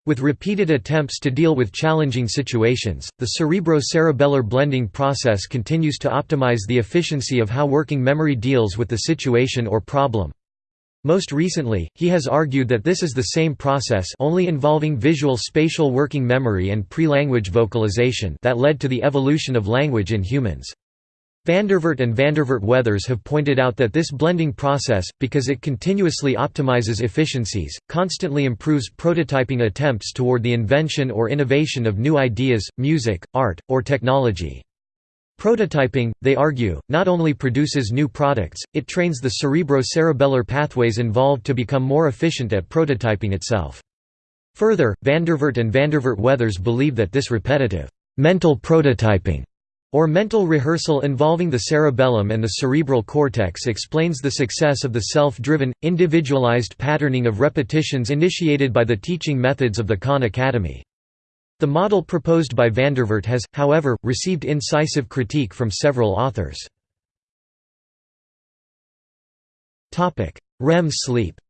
With repeated attempts to deal with challenging situations, the cerebro-cerebellar blending process continues to optimize the efficiency of how working memory deals with the situation or problem. Most recently, he has argued that this is the same process only involving visual spatial working memory and pre-language vocalization that led to the evolution of language in humans. Vandervert and Vandervert Weathers have pointed out that this blending process, because it continuously optimizes efficiencies, constantly improves prototyping attempts toward the invention or innovation of new ideas, music, art, or technology. Prototyping, they argue, not only produces new products, it trains the cerebro-cerebellar pathways involved to become more efficient at prototyping itself. Further, Vandervert and Vandervert Weathers believe that this repetitive, mental prototyping, or mental rehearsal involving the cerebellum and the cerebral cortex explains the success of the self-driven, individualized patterning of repetitions initiated by the teaching methods of the Khan Academy. The model proposed by Vandervert has, however, received incisive critique from several authors. REM sleep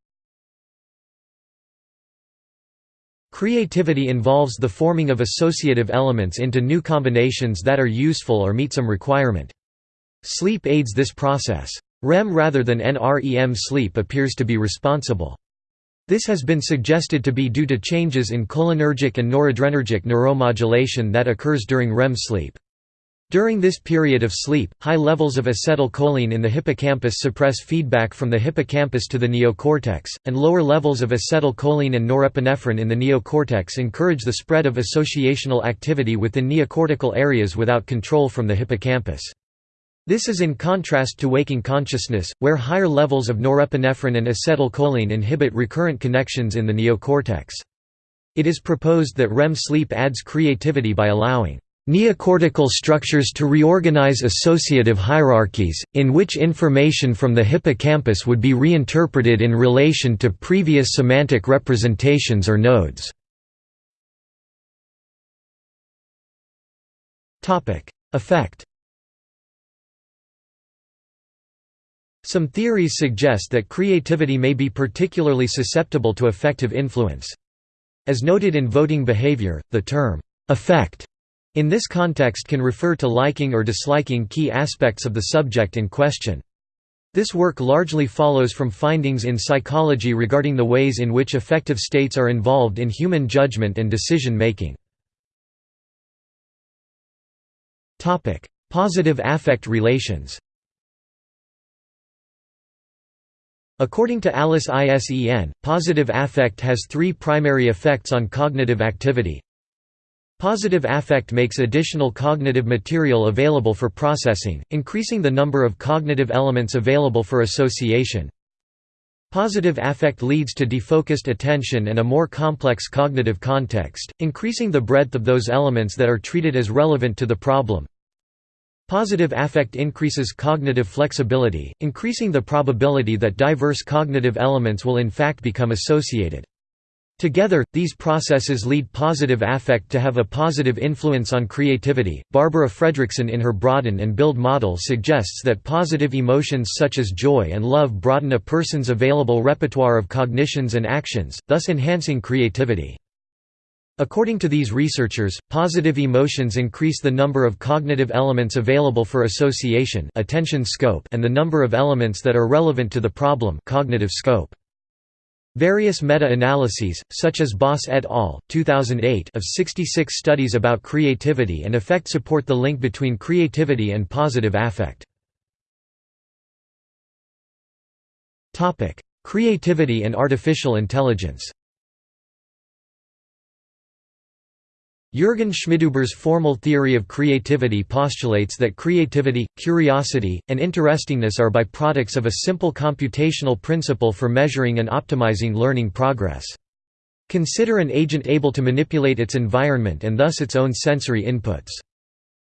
Creativity involves the forming of associative elements into new combinations that are useful or meet some requirement. Sleep aids this process. REM rather than NREM sleep appears to be responsible. This has been suggested to be due to changes in cholinergic and noradrenergic neuromodulation that occurs during REM sleep. During this period of sleep, high levels of acetylcholine in the hippocampus suppress feedback from the hippocampus to the neocortex, and lower levels of acetylcholine and norepinephrine in the neocortex encourage the spread of associational activity within neocortical areas without control from the hippocampus. This is in contrast to waking consciousness, where higher levels of norepinephrine and acetylcholine inhibit recurrent connections in the neocortex. It is proposed that REM sleep adds creativity by allowing neocortical structures to reorganize associative hierarchies, in which information from the hippocampus would be reinterpreted in relation to previous semantic representations or nodes. Effect Some theories suggest that creativity may be particularly susceptible to affective influence. As noted in voting behavior, the term, "'affect' in this context can refer to liking or disliking key aspects of the subject in question. This work largely follows from findings in psychology regarding the ways in which affective states are involved in human judgment and decision-making. Positive affect relations According to Alice ISEN, positive affect has three primary effects on cognitive activity. Positive affect makes additional cognitive material available for processing, increasing the number of cognitive elements available for association. Positive affect leads to defocused attention and a more complex cognitive context, increasing the breadth of those elements that are treated as relevant to the problem. Positive affect increases cognitive flexibility, increasing the probability that diverse cognitive elements will in fact become associated. Together, these processes lead positive affect to have a positive influence on creativity. Barbara Fredrickson, in her Broaden and Build model, suggests that positive emotions such as joy and love broaden a person's available repertoire of cognitions and actions, thus enhancing creativity. According to these researchers, positive emotions increase the number of cognitive elements available for association attention scope and the number of elements that are relevant to the problem cognitive scope. Various meta-analyses, such as Baas et al. 2008 of 66 studies about creativity and affect support the link between creativity and positive affect. Creativity and artificial intelligence Jürgen Schmidhuber's formal theory of creativity postulates that creativity, curiosity, and interestingness are byproducts of a simple computational principle for measuring and optimizing learning progress. Consider an agent able to manipulate its environment and thus its own sensory inputs.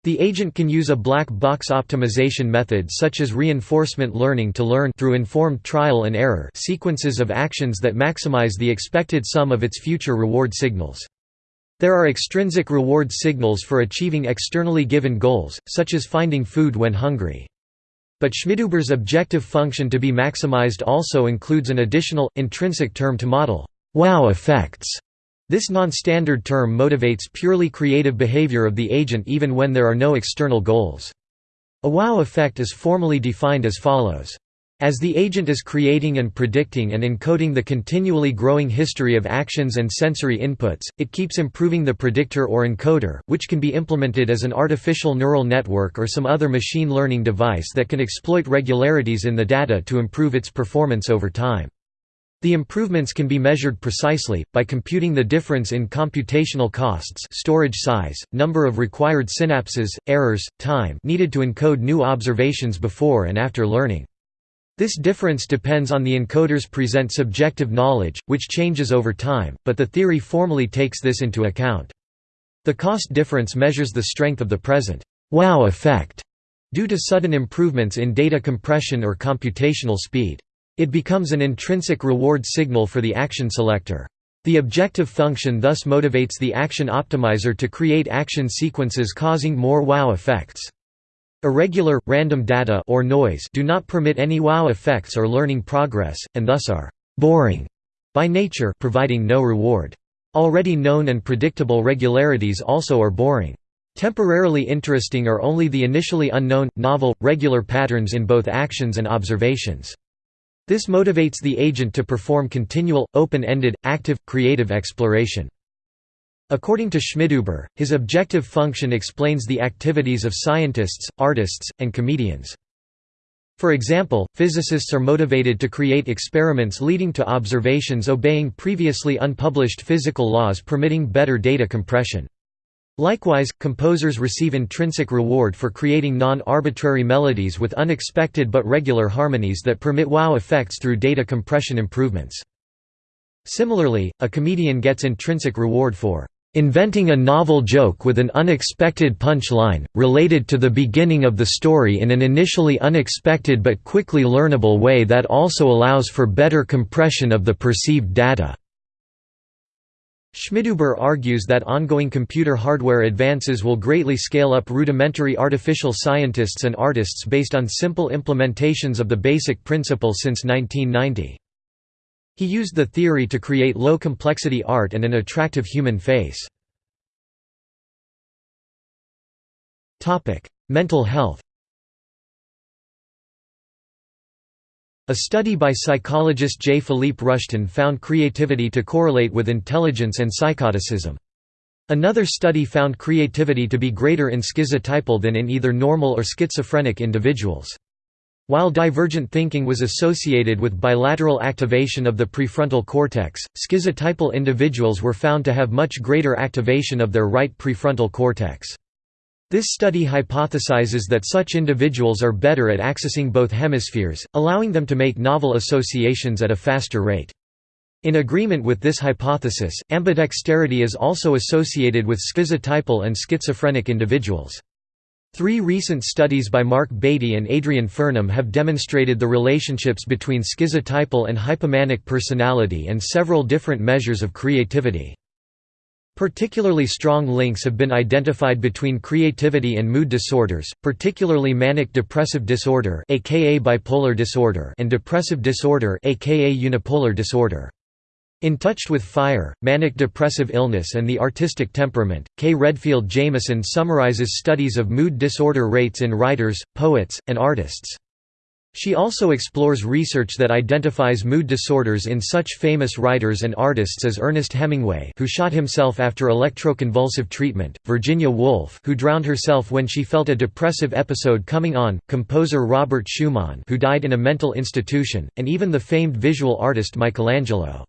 The agent can use a black box optimization method such as reinforcement learning to learn through informed trial and error sequences of actions that maximize the expected sum of its future reward signals. There are extrinsic reward signals for achieving externally given goals, such as finding food when hungry. But Schmidhuber's objective function to be maximized also includes an additional, intrinsic term to model wow effects. This non-standard term motivates purely creative behavior of the agent even when there are no external goals. A wow effect is formally defined as follows. As the agent is creating and predicting and encoding the continually growing history of actions and sensory inputs, it keeps improving the predictor or encoder, which can be implemented as an artificial neural network or some other machine learning device that can exploit regularities in the data to improve its performance over time. The improvements can be measured precisely, by computing the difference in computational costs storage size, number of required synapses, errors, time needed to encode new observations before and after learning. This difference depends on the encoder's present subjective knowledge, which changes over time, but the theory formally takes this into account. The cost difference measures the strength of the present wow effect due to sudden improvements in data compression or computational speed. It becomes an intrinsic reward signal for the action selector. The objective function thus motivates the action optimizer to create action sequences causing more wow effects. Irregular, random data or noise do not permit any wow effects or learning progress, and thus are «boring» by nature providing no reward. Already known and predictable regularities also are boring. Temporarily interesting are only the initially unknown, novel, regular patterns in both actions and observations. This motivates the agent to perform continual, open-ended, active, creative exploration. According to Schmidhuber, his objective function explains the activities of scientists, artists, and comedians. For example, physicists are motivated to create experiments leading to observations obeying previously unpublished physical laws permitting better data compression. Likewise, composers receive intrinsic reward for creating non-arbitrary melodies with unexpected but regular harmonies that permit wow effects through data compression improvements. Similarly, a comedian gets intrinsic reward for inventing a novel joke with an unexpected punchline related to the beginning of the story in an initially unexpected but quickly learnable way that also allows for better compression of the perceived data." Schmidhuber argues that ongoing computer hardware advances will greatly scale up rudimentary artificial scientists and artists based on simple implementations of the basic principle since 1990. He used the theory to create low-complexity art and an attractive human face. Mental health A study by psychologist J. Philippe Rushton found creativity to correlate with intelligence and psychoticism. Another study found creativity to be greater in schizotypal than in either normal or schizophrenic individuals. While divergent thinking was associated with bilateral activation of the prefrontal cortex, schizotypal individuals were found to have much greater activation of their right prefrontal cortex. This study hypothesizes that such individuals are better at accessing both hemispheres, allowing them to make novel associations at a faster rate. In agreement with this hypothesis, ambidexterity is also associated with schizotypal and schizophrenic individuals. Three recent studies by Mark Batey and Adrian Furnham have demonstrated the relationships between schizotypal and hypomanic personality and several different measures of creativity. Particularly strong links have been identified between creativity and mood disorders, particularly manic depressive disorder aka bipolar disorder and depressive disorder aka unipolar disorder. In Touched with Fire, Manic Depressive Illness and the Artistic Temperament, K. Redfield Jamison summarizes studies of mood disorder rates in writers, poets, and artists. She also explores research that identifies mood disorders in such famous writers and artists as Ernest Hemingway who shot himself after electroconvulsive treatment, Virginia Woolf who drowned herself when she felt a depressive episode coming on, composer Robert Schumann who died in a mental institution, and even the famed visual artist Michelangelo.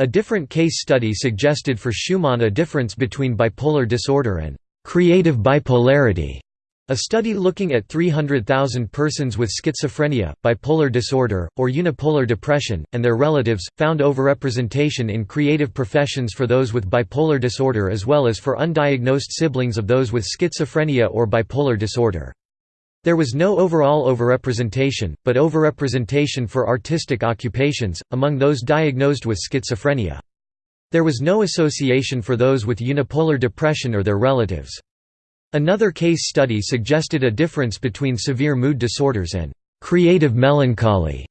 A different case study suggested for Schumann a difference between bipolar disorder and creative bipolarity. A study looking at 300,000 persons with schizophrenia, bipolar disorder, or unipolar depression, and their relatives, found overrepresentation in creative professions for those with bipolar disorder as well as for undiagnosed siblings of those with schizophrenia or bipolar disorder. There was no overall overrepresentation, but overrepresentation for artistic occupations, among those diagnosed with schizophrenia. There was no association for those with unipolar depression or their relatives. Another case study suggested a difference between severe mood disorders and creative melancholy.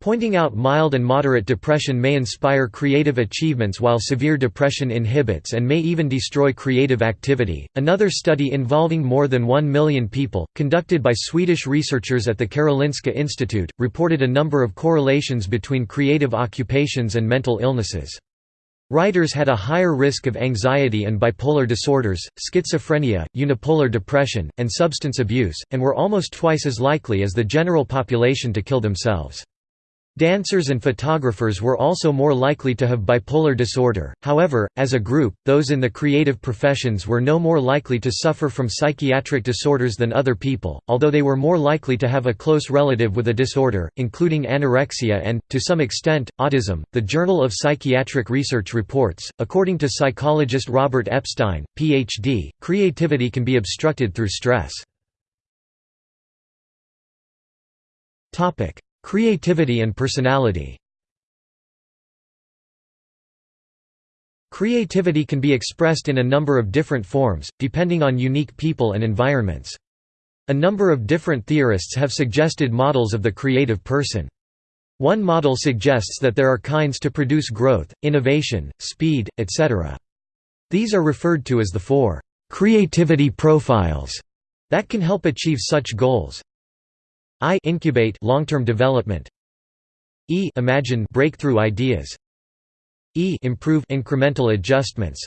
Pointing out mild and moderate depression may inspire creative achievements while severe depression inhibits and may even destroy creative activity. Another study involving more than 1 million people, conducted by Swedish researchers at the Karolinska Institute, reported a number of correlations between creative occupations and mental illnesses. Writers had a higher risk of anxiety and bipolar disorders, schizophrenia, unipolar depression, and substance abuse, and were almost twice as likely as the general population to kill themselves. Dancers and photographers were also more likely to have bipolar disorder, however, as a group, those in the creative professions were no more likely to suffer from psychiatric disorders than other people, although they were more likely to have a close relative with a disorder, including anorexia and, to some extent, autism. The Journal of Psychiatric Research reports, according to psychologist Robert Epstein, Ph.D., creativity can be obstructed through stress. Creativity and personality Creativity can be expressed in a number of different forms, depending on unique people and environments. A number of different theorists have suggested models of the creative person. One model suggests that there are kinds to produce growth, innovation, speed, etc. These are referred to as the four creativity profiles that can help achieve such goals. I incubate long-term development. E imagine breakthrough ideas. E improve incremental adjustments.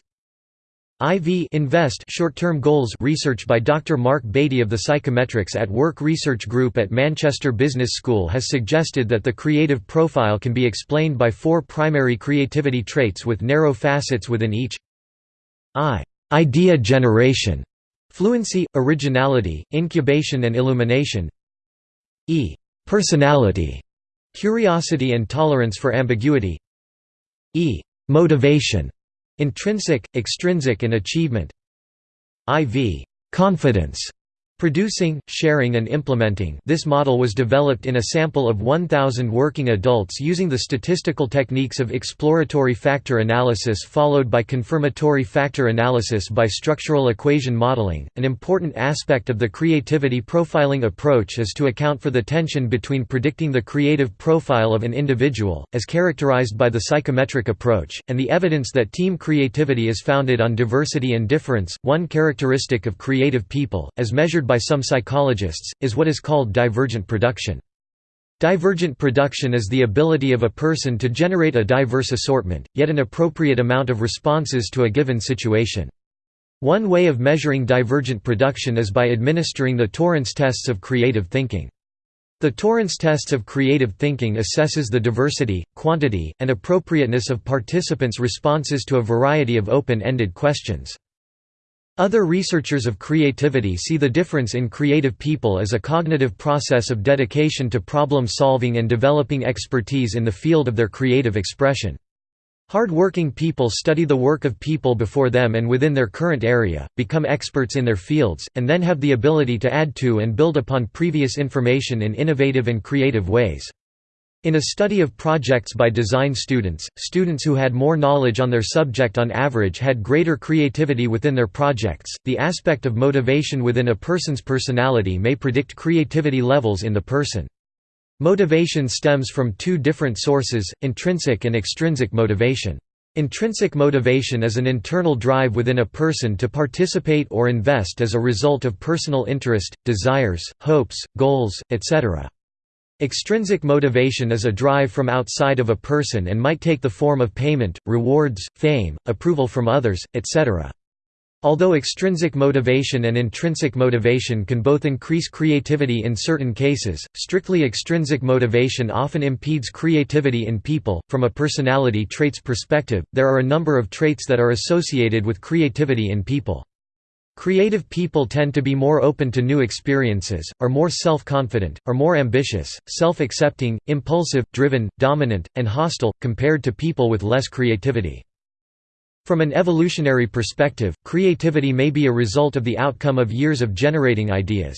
IV invest short-term goals research by Dr. Mark Batey of the Psychometrics at Work Research Group at Manchester Business School has suggested that the creative profile can be explained by four primary creativity traits with narrow facets within each I idea generation, fluency, originality, incubation and illumination e. personality, curiosity and tolerance for ambiguity e. motivation, intrinsic, extrinsic and achievement iv. confidence, Producing, sharing and implementing this model was developed in a sample of 1,000 working adults using the statistical techniques of exploratory factor analysis followed by confirmatory factor analysis by structural equation modeling. An important aspect of the creativity profiling approach is to account for the tension between predicting the creative profile of an individual, as characterized by the psychometric approach, and the evidence that team creativity is founded on diversity and difference. One characteristic of creative people, as measured by by some psychologists, is what is called divergent production. Divergent production is the ability of a person to generate a diverse assortment, yet an appropriate amount of responses to a given situation. One way of measuring divergent production is by administering the Torrance tests of creative thinking. The Torrance tests of creative thinking assesses the diversity, quantity, and appropriateness of participants' responses to a variety of open-ended questions. Other researchers of creativity see the difference in creative people as a cognitive process of dedication to problem solving and developing expertise in the field of their creative expression. Hard-working people study the work of people before them and within their current area, become experts in their fields, and then have the ability to add to and build upon previous information in innovative and creative ways. In a study of projects by design students, students who had more knowledge on their subject on average had greater creativity within their projects. The aspect of motivation within a person's personality may predict creativity levels in the person. Motivation stems from two different sources, intrinsic and extrinsic motivation. Intrinsic motivation is an internal drive within a person to participate or invest as a result of personal interest, desires, hopes, goals, etc. Extrinsic motivation is a drive from outside of a person and might take the form of payment, rewards, fame, approval from others, etc. Although extrinsic motivation and intrinsic motivation can both increase creativity in certain cases, strictly extrinsic motivation often impedes creativity in people. From a personality traits perspective, there are a number of traits that are associated with creativity in people. Creative people tend to be more open to new experiences, are more self-confident, are more ambitious, self-accepting, impulsive, driven, dominant, and hostile, compared to people with less creativity. From an evolutionary perspective, creativity may be a result of the outcome of years of generating ideas.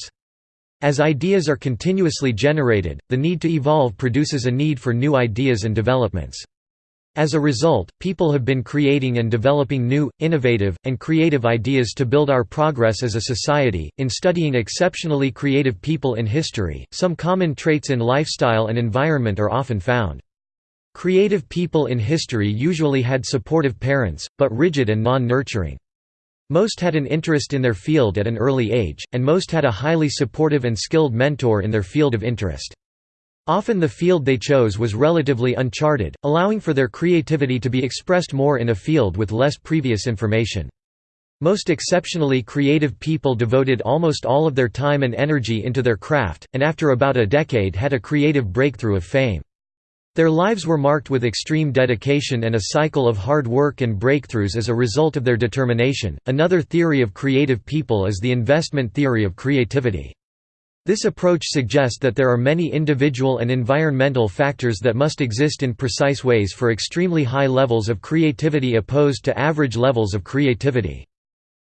As ideas are continuously generated, the need to evolve produces a need for new ideas and developments. As a result, people have been creating and developing new, innovative, and creative ideas to build our progress as a society. In studying exceptionally creative people in history, some common traits in lifestyle and environment are often found. Creative people in history usually had supportive parents, but rigid and non-nurturing. Most had an interest in their field at an early age, and most had a highly supportive and skilled mentor in their field of interest. Often the field they chose was relatively uncharted, allowing for their creativity to be expressed more in a field with less previous information. Most exceptionally creative people devoted almost all of their time and energy into their craft, and after about a decade had a creative breakthrough of fame. Their lives were marked with extreme dedication and a cycle of hard work and breakthroughs as a result of their determination. Another theory of creative people is the investment theory of creativity. This approach suggests that there are many individual and environmental factors that must exist in precise ways for extremely high levels of creativity opposed to average levels of creativity.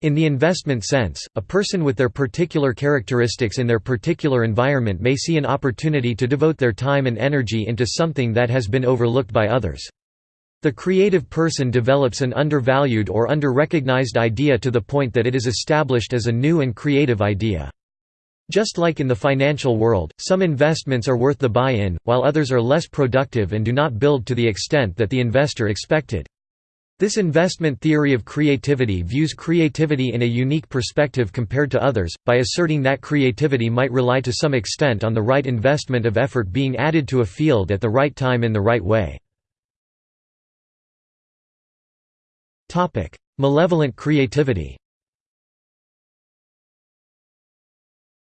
In the investment sense, a person with their particular characteristics in their particular environment may see an opportunity to devote their time and energy into something that has been overlooked by others. The creative person develops an undervalued or under-recognized idea to the point that it is established as a new and creative idea. Just like in the financial world, some investments are worth the buy-in, while others are less productive and do not build to the extent that the investor expected. This investment theory of creativity views creativity in a unique perspective compared to others, by asserting that creativity might rely to some extent on the right investment of effort being added to a field at the right time in the right way. Malevolent creativity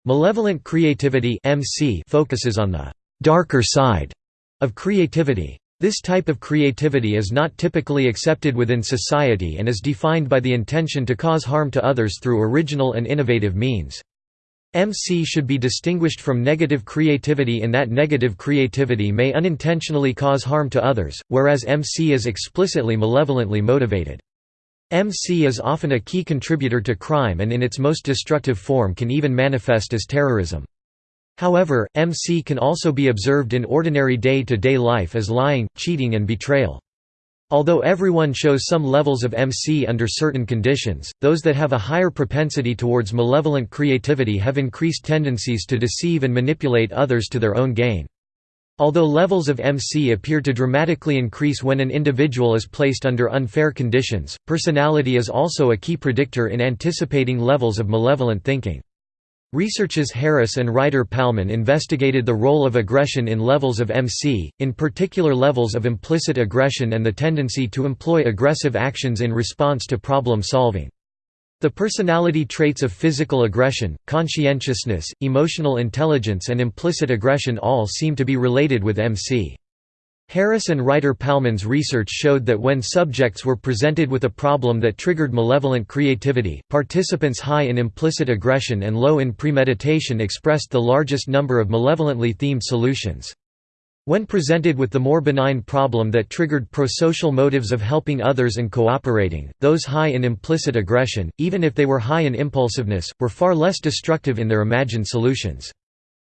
Malevolent creativity MC focuses on the «darker side» of creativity. This type of creativity is not typically accepted within society and is defined by the intention to cause harm to others through original and innovative means. MC should be distinguished from negative creativity in that negative creativity may unintentionally cause harm to others, whereas MC is explicitly malevolently motivated. MC is often a key contributor to crime and in its most destructive form can even manifest as terrorism. However, MC can also be observed in ordinary day-to-day -day life as lying, cheating and betrayal. Although everyone shows some levels of MC under certain conditions, those that have a higher propensity towards malevolent creativity have increased tendencies to deceive and manipulate others to their own gain. Although levels of MC appear to dramatically increase when an individual is placed under unfair conditions, personality is also a key predictor in anticipating levels of malevolent thinking. Researchers Harris and Reiter-Palmon investigated the role of aggression in levels of MC, in particular levels of implicit aggression and the tendency to employ aggressive actions in response to problem solving. The personality traits of physical aggression, conscientiousness, emotional intelligence and implicit aggression all seem to be related with MC. Harris and Reiter-Palmon's research showed that when subjects were presented with a problem that triggered malevolent creativity, participants high in implicit aggression and low in premeditation expressed the largest number of malevolently themed solutions. When presented with the more benign problem that triggered prosocial motives of helping others and cooperating, those high in implicit aggression, even if they were high in impulsiveness, were far less destructive in their imagined solutions.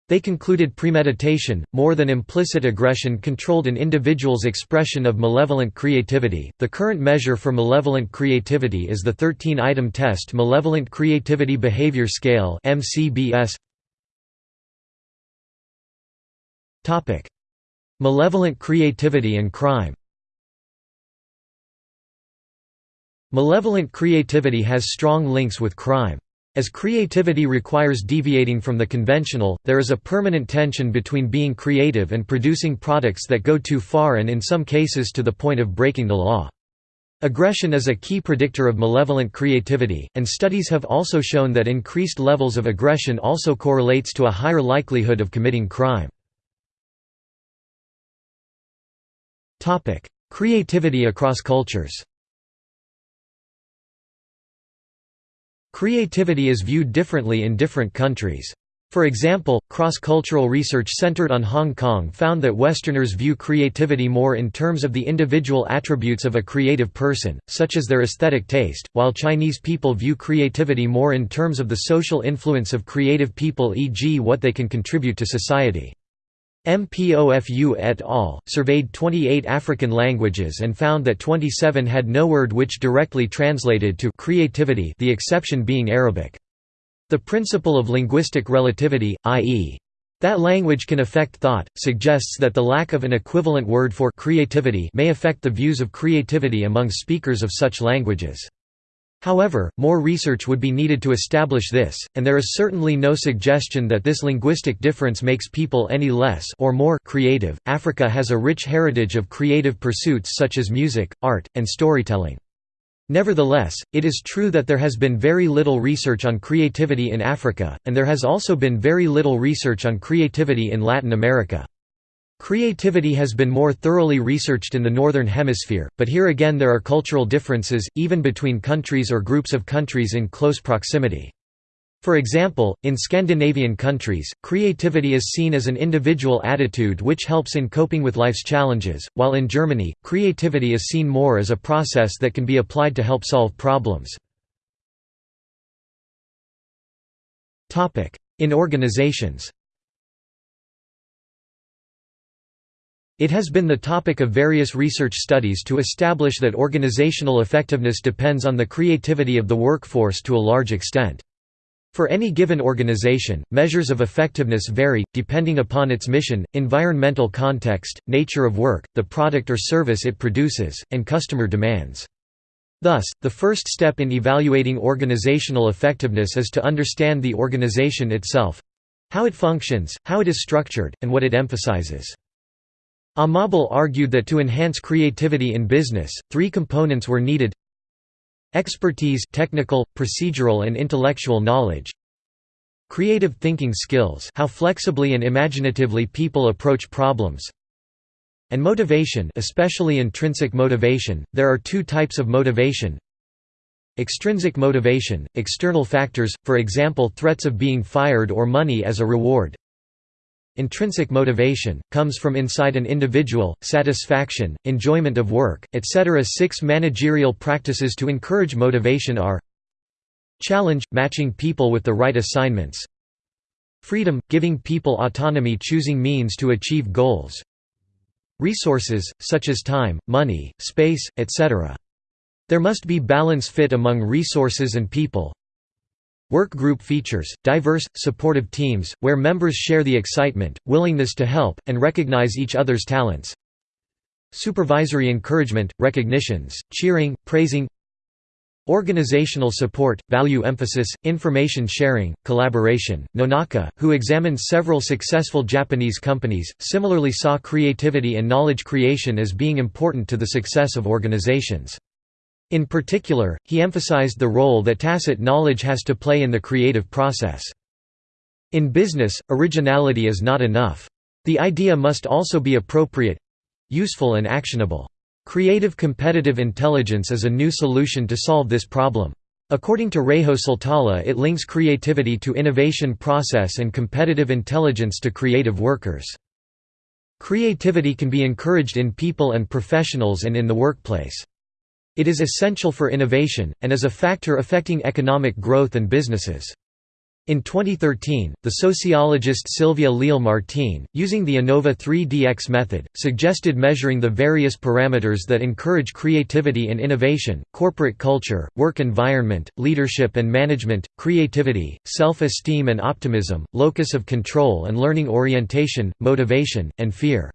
They concluded premeditation, more than implicit aggression, controlled an individual's expression of malevolent creativity. The current measure for malevolent creativity is the 13 item test Malevolent Creativity Behavior Scale (MCBS). Malevolent creativity and crime. Malevolent creativity has strong links with crime. As creativity requires deviating from the conventional, there is a permanent tension between being creative and producing products that go too far and in some cases to the point of breaking the law. Aggression is a key predictor of malevolent creativity, and studies have also shown that increased levels of aggression also correlates to a higher likelihood of committing crime. Creativity across cultures Creativity is viewed differently in different countries. For example, cross-cultural research centered on Hong Kong found that Westerners view creativity more in terms of the individual attributes of a creative person, such as their aesthetic taste, while Chinese people view creativity more in terms of the social influence of creative people e.g. what they can contribute to society. MPOFU et al. surveyed 28 African languages and found that 27 had no word which directly translated to creativity the exception being Arabic. The principle of linguistic relativity, i.e. that language can affect thought, suggests that the lack of an equivalent word for creativity may affect the views of creativity among speakers of such languages. However, more research would be needed to establish this, and there is certainly no suggestion that this linguistic difference makes people any less or more creative. Africa has a rich heritage of creative pursuits such as music, art, and storytelling. Nevertheless, it is true that there has been very little research on creativity in Africa, and there has also been very little research on creativity in Latin America. Creativity has been more thoroughly researched in the Northern Hemisphere, but here again there are cultural differences, even between countries or groups of countries in close proximity. For example, in Scandinavian countries, creativity is seen as an individual attitude which helps in coping with life's challenges, while in Germany, creativity is seen more as a process that can be applied to help solve problems. In organizations It has been the topic of various research studies to establish that organizational effectiveness depends on the creativity of the workforce to a large extent. For any given organization, measures of effectiveness vary, depending upon its mission, environmental context, nature of work, the product or service it produces, and customer demands. Thus, the first step in evaluating organizational effectiveness is to understand the organization itself—how it functions, how it is structured, and what it emphasizes. Amabile argued that to enhance creativity in business, three components were needed Expertise technical, procedural and intellectual knowledge Creative thinking skills how flexibly and imaginatively people approach problems and motivation especially intrinsic motivation. There are two types of motivation. Extrinsic motivation, external factors, for example threats of being fired or money as a reward. Intrinsic motivation, comes from inside an individual, satisfaction, enjoyment of work, etc. Six managerial practices to encourage motivation are Challenge – matching people with the right assignments Freedom – giving people autonomy choosing means to achieve goals Resources, such as time, money, space, etc. There must be balance fit among resources and people Work group features, diverse, supportive teams, where members share the excitement, willingness to help, and recognize each other's talents Supervisory encouragement, recognitions, cheering, praising Organizational support, value emphasis, information sharing, collaboration. Nonaka, who examined several successful Japanese companies, similarly saw creativity and knowledge creation as being important to the success of organizations. In particular, he emphasized the role that tacit knowledge has to play in the creative process. In business, originality is not enough. The idea must also be appropriate—useful and actionable. Creative competitive intelligence is a new solution to solve this problem. According to Reijo Siltala it links creativity to innovation process and competitive intelligence to creative workers. Creativity can be encouraged in people and professionals and in the workplace. It is essential for innovation, and is a factor affecting economic growth and businesses. In 2013, the sociologist Silvia Leal Martin, using the Innova 3DX method, suggested measuring the various parameters that encourage creativity and innovation, corporate culture, work environment, leadership and management, creativity, self-esteem and optimism, locus of control and learning orientation, motivation, and fear.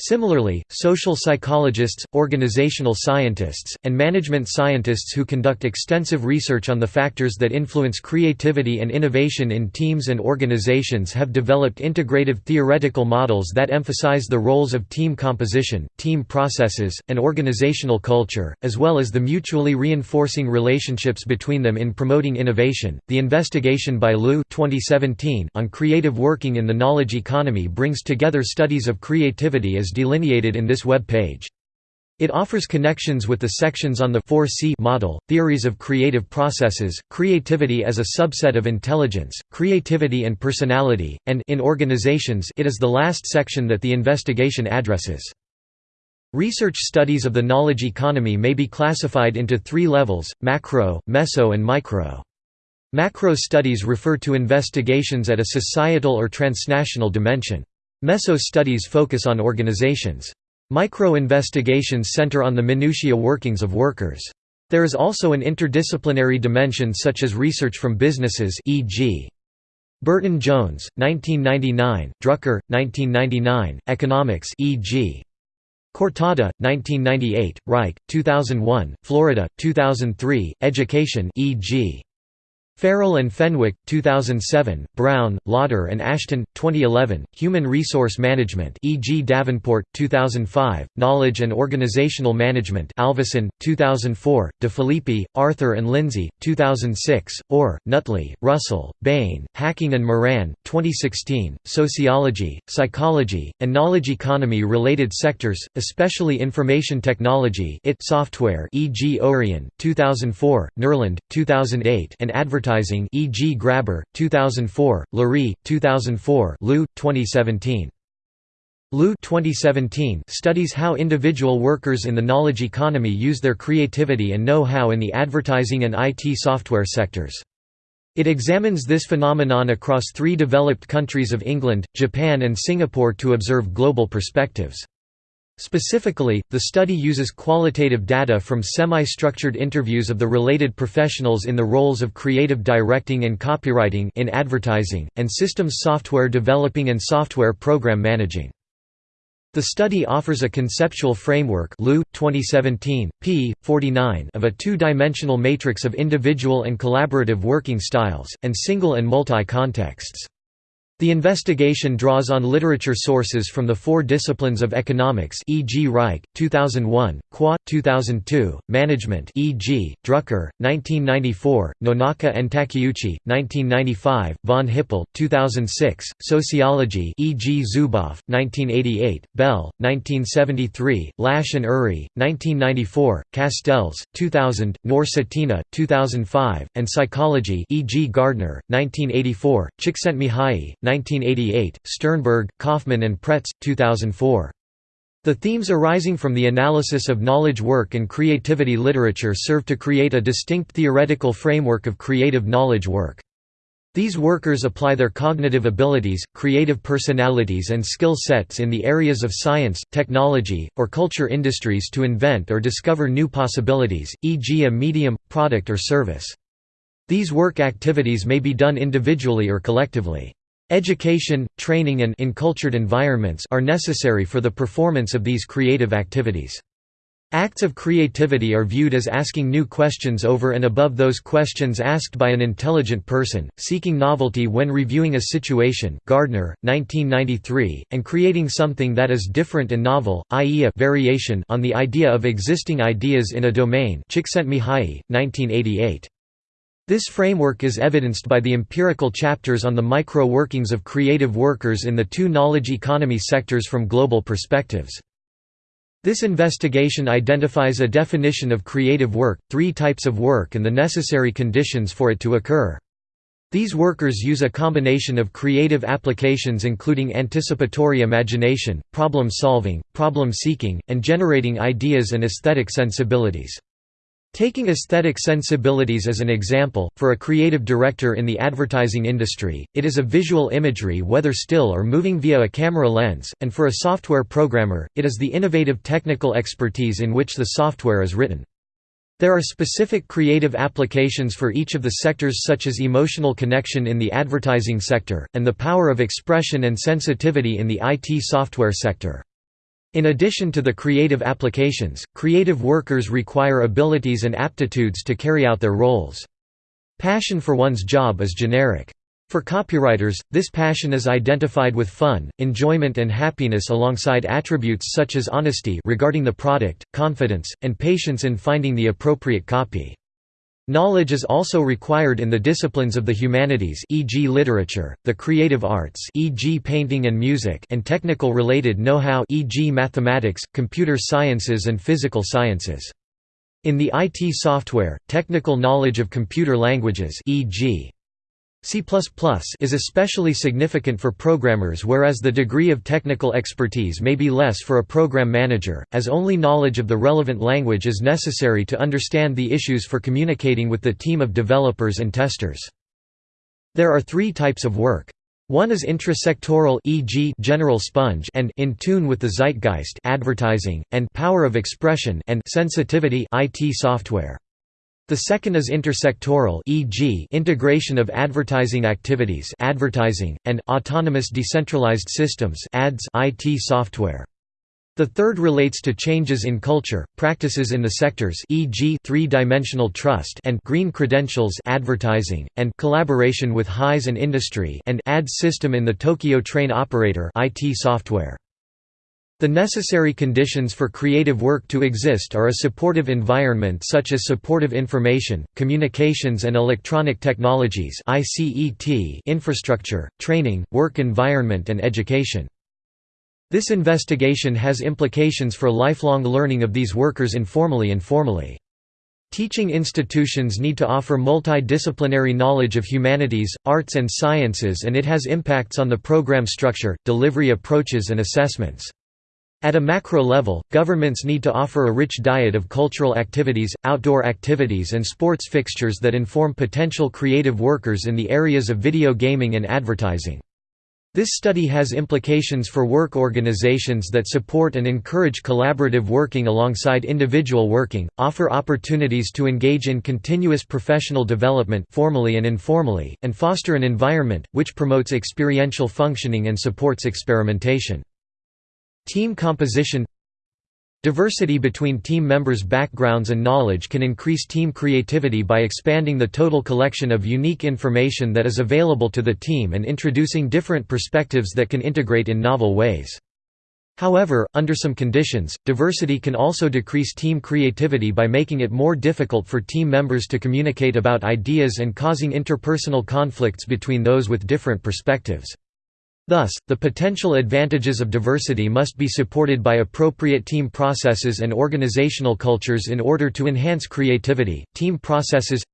Similarly, social psychologists, organizational scientists, and management scientists who conduct extensive research on the factors that influence creativity and innovation in teams and organizations have developed integrative theoretical models that emphasize the roles of team composition, team processes, and organizational culture, as well as the mutually reinforcing relationships between them in promoting innovation. The investigation by Liu 2017 on creative working in the knowledge economy brings together studies of creativity as delineated in this web page. It offers connections with the sections on the 4C model, theories of creative processes, creativity as a subset of intelligence, creativity and personality, and in organizations it is the last section that the investigation addresses. Research studies of the knowledge economy may be classified into three levels, macro, meso and micro. Macro studies refer to investigations at a societal or transnational dimension. Meso studies focus on organizations. Micro-investigations center on the minutiae workings of workers. There is also an interdisciplinary dimension such as research from businesses e.g. Burton Jones, 1999, Drucker, 1999, Economics e.g. Cortada, 1998, Reich, 2001, Florida, 2003, Education e.g. Farrell and Fenwick, 2007, Brown, Lauder and Ashton, 2011, Human Resource Management e.g. Davenport, 2005, Knowledge and Organizational Management Alvesson, 2004, DeFilippi, Arthur and Lindsay, 2006, Orr, Nutley, Russell, Bain, Hacking and Moran, 2016, Sociology, Psychology, and Knowledge Economy related sectors, especially information technology it software e.g. Orion, 2004, Nerland, 2008 and advertising Advertising e.g. Grabher, 2004, Lurie, 2004 Liu, 2017. Liu 2017 studies how individual workers in the knowledge economy use their creativity and know-how in the advertising and IT software sectors. It examines this phenomenon across three developed countries of England, Japan and Singapore to observe global perspectives. Specifically, the study uses qualitative data from semi-structured interviews of the related professionals in the roles of creative directing and copywriting in advertising, and systems software developing and software program managing. The study offers a conceptual framework 2017, p. 49 of a two-dimensional matrix of individual and collaborative working styles, and single and multi-contexts. The investigation draws on literature sources from the four disciplines of economics e.g. Reich, 2001, Quah, 2002, management e.g., Drucker, 1994, Nonaka and Takeuchi, 1995, von Hippel, 2006, sociology e.g. Zuboff, 1988, Bell, 1973, Lash and Urry, 1994, Castells, 2000, Noor 2005, and psychology e.g. Gardner, 1984, Csikszentmihalyi, 1988, Sternberg, Kaufman and Pretz, 2004. The themes arising from the analysis of knowledge work and creativity literature serve to create a distinct theoretical framework of creative knowledge work. These workers apply their cognitive abilities, creative personalities and skill sets in the areas of science, technology, or culture industries to invent or discover new possibilities, e.g. a medium, product or service. These work activities may be done individually or collectively. Education, training and encultured environments are necessary for the performance of these creative activities. Acts of creativity are viewed as asking new questions over and above those questions asked by an intelligent person, seeking novelty when reviewing a situation Gardner, 1993, and creating something that is different and novel, i.e. a variation on the idea of existing ideas in a domain Csikszentmihalyi, 1988. This framework is evidenced by the empirical chapters on the micro-workings of creative workers in the two knowledge economy sectors from global perspectives. This investigation identifies a definition of creative work, three types of work and the necessary conditions for it to occur. These workers use a combination of creative applications including anticipatory imagination, problem solving, problem seeking, and generating ideas and aesthetic sensibilities. Taking aesthetic sensibilities as an example, for a creative director in the advertising industry, it is a visual imagery whether still or moving via a camera lens, and for a software programmer, it is the innovative technical expertise in which the software is written. There are specific creative applications for each of the sectors such as emotional connection in the advertising sector, and the power of expression and sensitivity in the IT software sector. In addition to the creative applications, creative workers require abilities and aptitudes to carry out their roles. Passion for one's job is generic. For copywriters, this passion is identified with fun, enjoyment and happiness alongside attributes such as honesty regarding the product, confidence, and patience in finding the appropriate copy. Knowledge is also required in the disciplines of the humanities e.g. literature, the creative arts e.g. painting and music and technical related know-how e.g. mathematics, computer sciences and physical sciences. In the IT software, technical knowledge of computer languages e.g. C++ is especially significant for programmers whereas the degree of technical expertise may be less for a program manager, as only knowledge of the relevant language is necessary to understand the issues for communicating with the team of developers and testers. There are three types of work. One is intrasectoral e.g. general sponge and in tune with the zeitgeist advertising, and power of expression and sensitivity IT software. The second is intersectoral e.g. integration of advertising activities advertising, and autonomous decentralized systems ads IT software. The third relates to changes in culture, practices in the sectors e.g. three-dimensional trust and green credentials advertising, and collaboration with HISE and industry and ads system in the Tokyo train operator IT software. The necessary conditions for creative work to exist are a supportive environment such as supportive information, communications and electronic technologies infrastructure, training, work environment and education. This investigation has implications for lifelong learning of these workers informally and formally. Teaching institutions need to offer multidisciplinary knowledge of humanities, arts and sciences and it has impacts on the program structure, delivery approaches and assessments. At a macro level, governments need to offer a rich diet of cultural activities, outdoor activities and sports fixtures that inform potential creative workers in the areas of video gaming and advertising. This study has implications for work organizations that support and encourage collaborative working alongside individual working, offer opportunities to engage in continuous professional development formally and informally, and foster an environment, which promotes experiential functioning and supports experimentation. Team composition Diversity between team members' backgrounds and knowledge can increase team creativity by expanding the total collection of unique information that is available to the team and introducing different perspectives that can integrate in novel ways. However, under some conditions, diversity can also decrease team creativity by making it more difficult for team members to communicate about ideas and causing interpersonal conflicts between those with different perspectives. Thus, the potential advantages of diversity must be supported by appropriate team processes and organizational cultures in order to enhance creativity. Team processes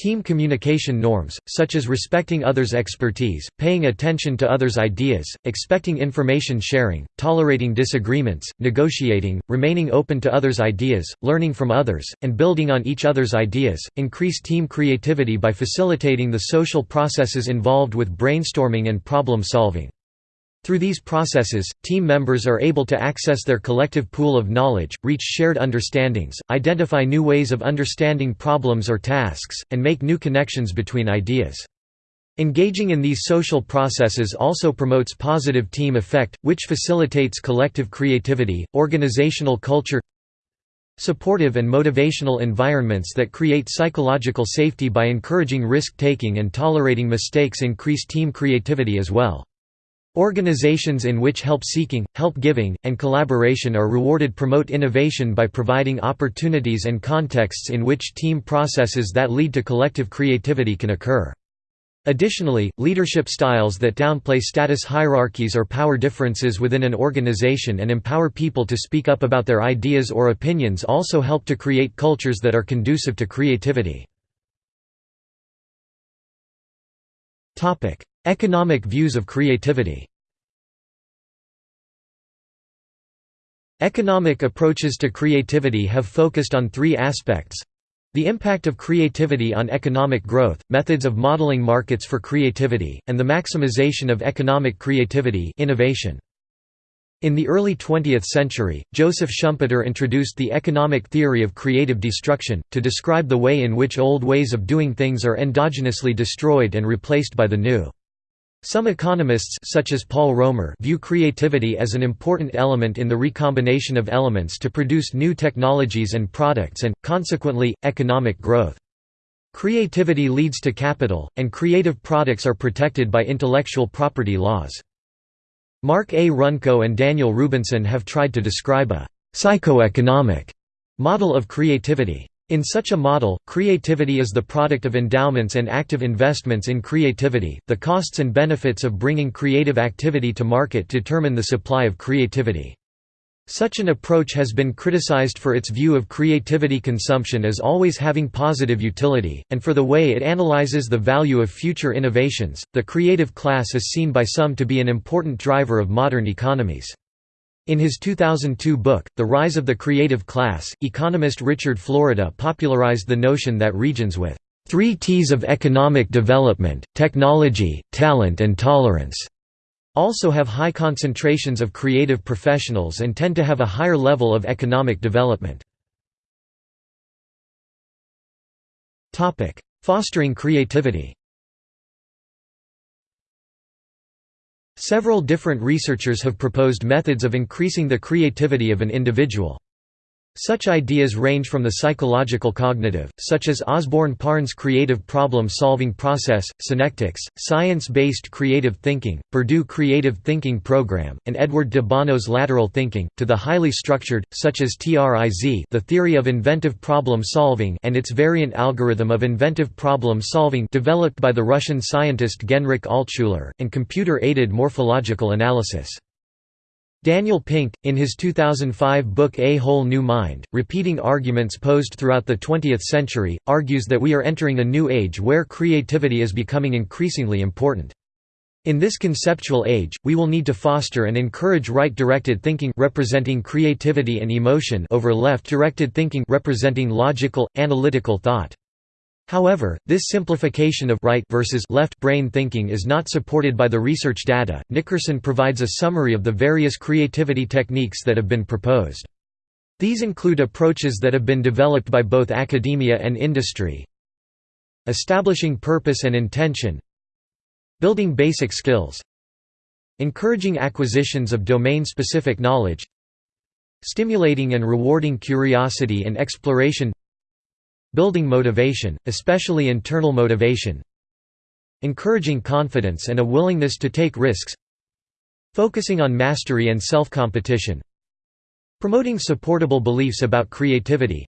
Team communication norms, such as respecting others' expertise, paying attention to others' ideas, expecting information sharing, tolerating disagreements, negotiating, remaining open to others' ideas, learning from others, and building on each other's ideas, increase team creativity by facilitating the social processes involved with brainstorming and problem solving. Through these processes, team members are able to access their collective pool of knowledge, reach shared understandings, identify new ways of understanding problems or tasks, and make new connections between ideas. Engaging in these social processes also promotes positive team effect, which facilitates collective creativity, organizational culture supportive and motivational environments that create psychological safety by encouraging risk-taking and tolerating mistakes increase team creativity as well. Organizations in which help-seeking, help-giving, and collaboration are rewarded promote innovation by providing opportunities and contexts in which team processes that lead to collective creativity can occur. Additionally, leadership styles that downplay status hierarchies or power differences within an organization and empower people to speak up about their ideas or opinions also help to create cultures that are conducive to creativity. Economic views of creativity Economic approaches to creativity have focused on three aspects the impact of creativity on economic growth, methods of modeling markets for creativity, and the maximization of economic creativity innovation. In the early 20th century, Joseph Schumpeter introduced the economic theory of creative destruction, to describe the way in which old ways of doing things are endogenously destroyed and replaced by the new. Some economists such as Paul Romer view creativity as an important element in the recombination of elements to produce new technologies and products and, consequently, economic growth. Creativity leads to capital, and creative products are protected by intellectual property laws. Mark A. Runco and Daniel Rubenson have tried to describe a «psychoeconomic» model of creativity. In such a model, creativity is the product of endowments and active investments in creativity. The costs and benefits of bringing creative activity to market determine the supply of creativity. Such an approach has been criticized for its view of creativity consumption as always having positive utility, and for the way it analyzes the value of future innovations. The creative class is seen by some to be an important driver of modern economies. In his 2002 book, The Rise of the Creative Class, economist Richard Florida popularized the notion that regions with three T's of economic development, technology, talent and tolerance also have high concentrations of creative professionals and tend to have a higher level of economic development. Fostering creativity Several different researchers have proposed methods of increasing the creativity of an individual. Such ideas range from the psychological cognitive, such as Osborn Parnes' creative problem-solving process, Synectics, science-based creative thinking, Purdue Creative Thinking Program, and Edward de Bono's lateral thinking, to the highly structured, such as TRIZ the theory of inventive problem-solving and its variant algorithm of inventive problem-solving developed by the Russian scientist Genrikh Altshuller, and computer-aided morphological analysis. Daniel Pink, in his 2005 book A Whole New Mind, repeating arguments posed throughout the 20th century, argues that we are entering a new age where creativity is becoming increasingly important. In this conceptual age, we will need to foster and encourage right-directed thinking representing creativity and emotion over left-directed thinking representing logical, analytical thought. However, this simplification of right versus left brain thinking is not supported by the research data. Nickerson provides a summary of the various creativity techniques that have been proposed. These include approaches that have been developed by both academia and industry. Establishing purpose and intention. Building basic skills. Encouraging acquisitions of domain-specific knowledge. Stimulating and rewarding curiosity and exploration Building motivation, especially internal motivation Encouraging confidence and a willingness to take risks Focusing on mastery and self-competition Promoting supportable beliefs about creativity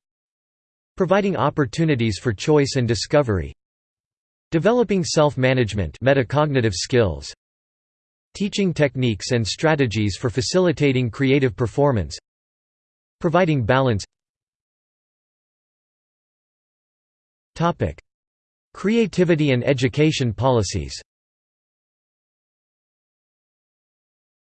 Providing opportunities for choice and discovery Developing self-management metacognitive skills Teaching techniques and strategies for facilitating creative performance Providing balance Creativity and education policies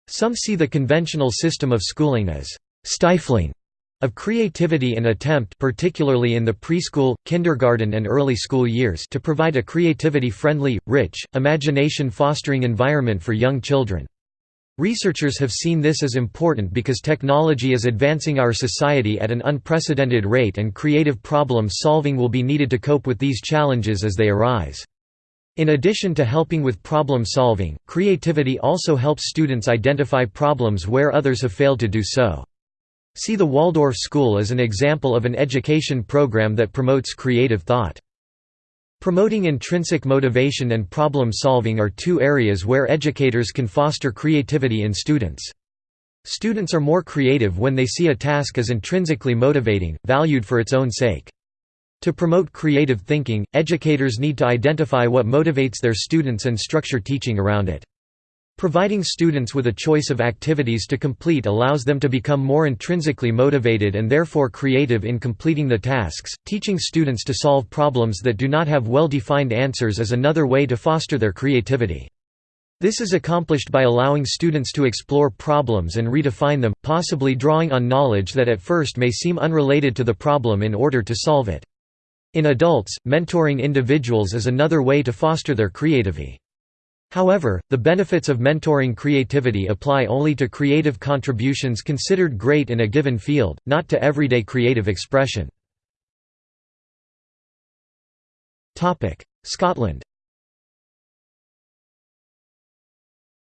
Some see the conventional system of schooling as «stifling» of creativity and attempt particularly in the preschool, kindergarten and early school years to provide a creativity-friendly, rich, imagination-fostering environment for young children. Researchers have seen this as important because technology is advancing our society at an unprecedented rate and creative problem solving will be needed to cope with these challenges as they arise. In addition to helping with problem solving, creativity also helps students identify problems where others have failed to do so. See the Waldorf School as an example of an education program that promotes creative thought. Promoting intrinsic motivation and problem solving are two areas where educators can foster creativity in students. Students are more creative when they see a task as intrinsically motivating, valued for its own sake. To promote creative thinking, educators need to identify what motivates their students and structure teaching around it. Providing students with a choice of activities to complete allows them to become more intrinsically motivated and therefore creative in completing the tasks. Teaching students to solve problems that do not have well defined answers is another way to foster their creativity. This is accomplished by allowing students to explore problems and redefine them, possibly drawing on knowledge that at first may seem unrelated to the problem in order to solve it. In adults, mentoring individuals is another way to foster their creativity. However, the benefits of mentoring creativity apply only to creative contributions considered great in a given field, not to everyday creative expression. Scotland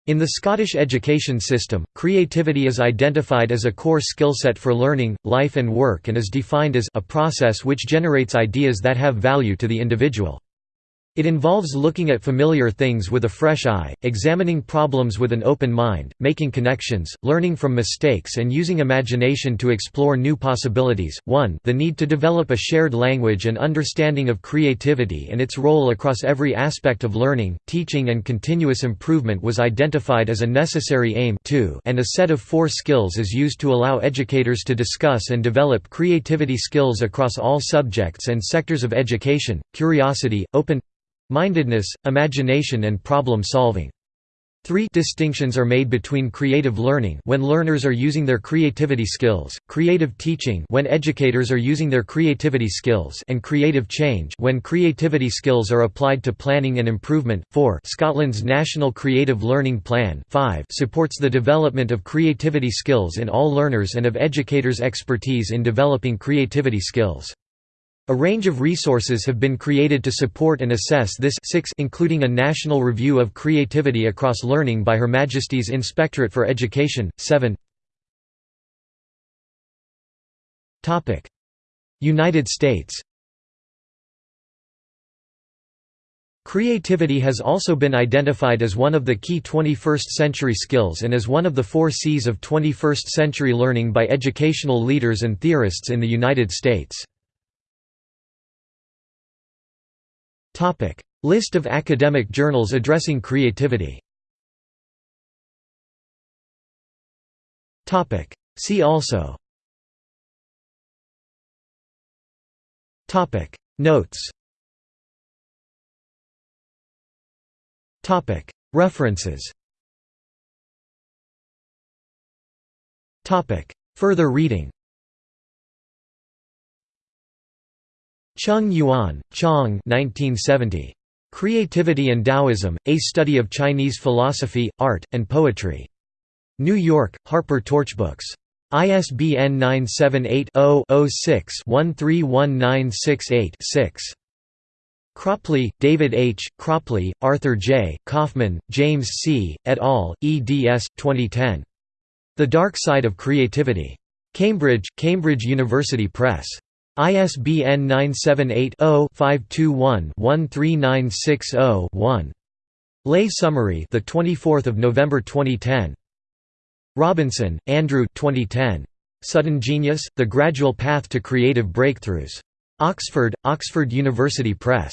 In the Scottish education system, creativity is identified as a core skill set for learning, life and work and is defined as a process which generates ideas that have value to the individual. It involves looking at familiar things with a fresh eye, examining problems with an open mind, making connections, learning from mistakes and using imagination to explore new possibilities. 1 The need to develop a shared language and understanding of creativity and its role across every aspect of learning, teaching and continuous improvement was identified as a necessary aim 2 and a set of four skills is used to allow educators to discuss and develop creativity skills across all subjects and sectors of education, curiosity, open Mindedness, imagination and problem solving. Three distinctions are made between creative learning when learners are using their creativity skills, creative teaching when educators are using their creativity skills and creative change when creativity skills are applied to planning and improvement. 4 Scotland's National Creative Learning Plan 5 supports the development of creativity skills in all learners and of educators' expertise in developing creativity skills. A range of resources have been created to support and assess this 6 including a national review of creativity across learning by Her Majesty's Inspectorate for Education, 7 United States. Creativity has also been identified as one of the key 21st-century skills and as one of the four C's of 21st-century learning by educational leaders and theorists in the United States. List of academic journals addressing creativity. Topic: See also. Topic: Notes. Topic: References. Topic: Further reading Chung Yuan, Chong 1970. Creativity and Taoism, A Study of Chinese Philosophy, Art, and Poetry. New York, Harper Torchbooks. ISBN 978-0-06-131968-6. Cropley, David H., Cropley, Arthur J., Kaufman, James C., et al., eds. 2010. The Dark Side of Creativity. Cambridge, Cambridge University Press. ISBN 978 0 521 13960 1. Lay summary, the 24th of November 2010. Robinson, Andrew. 2010. Sudden Genius: The Gradual Path to Creative Breakthroughs. Oxford, Oxford University Press.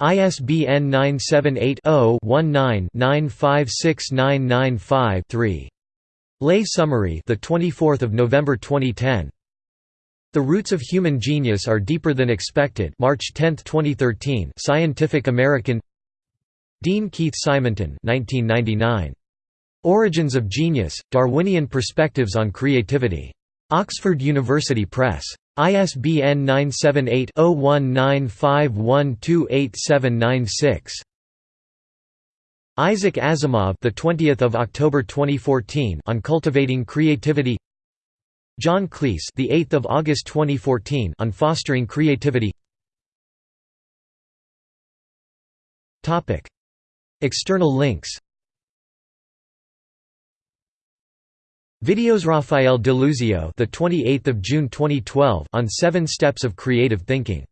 ISBN 978-0-19-956995-3. Lay summary, the 24th of November 2010. The roots of human genius are deeper than expected. March 10, 2013. Scientific American. Dean Keith Simonton, 1999. Origins of Genius: Darwinian Perspectives on Creativity. Oxford University Press. ISBN 978-0195128796. Isaac Asimov, the 20th of October 2014, on cultivating creativity. John Cleese, the 8th of August 2014, on fostering creativity. Topic: External links. Videos Rafael Deluzio, the 28th of June 2012, on 7 steps of creative thinking.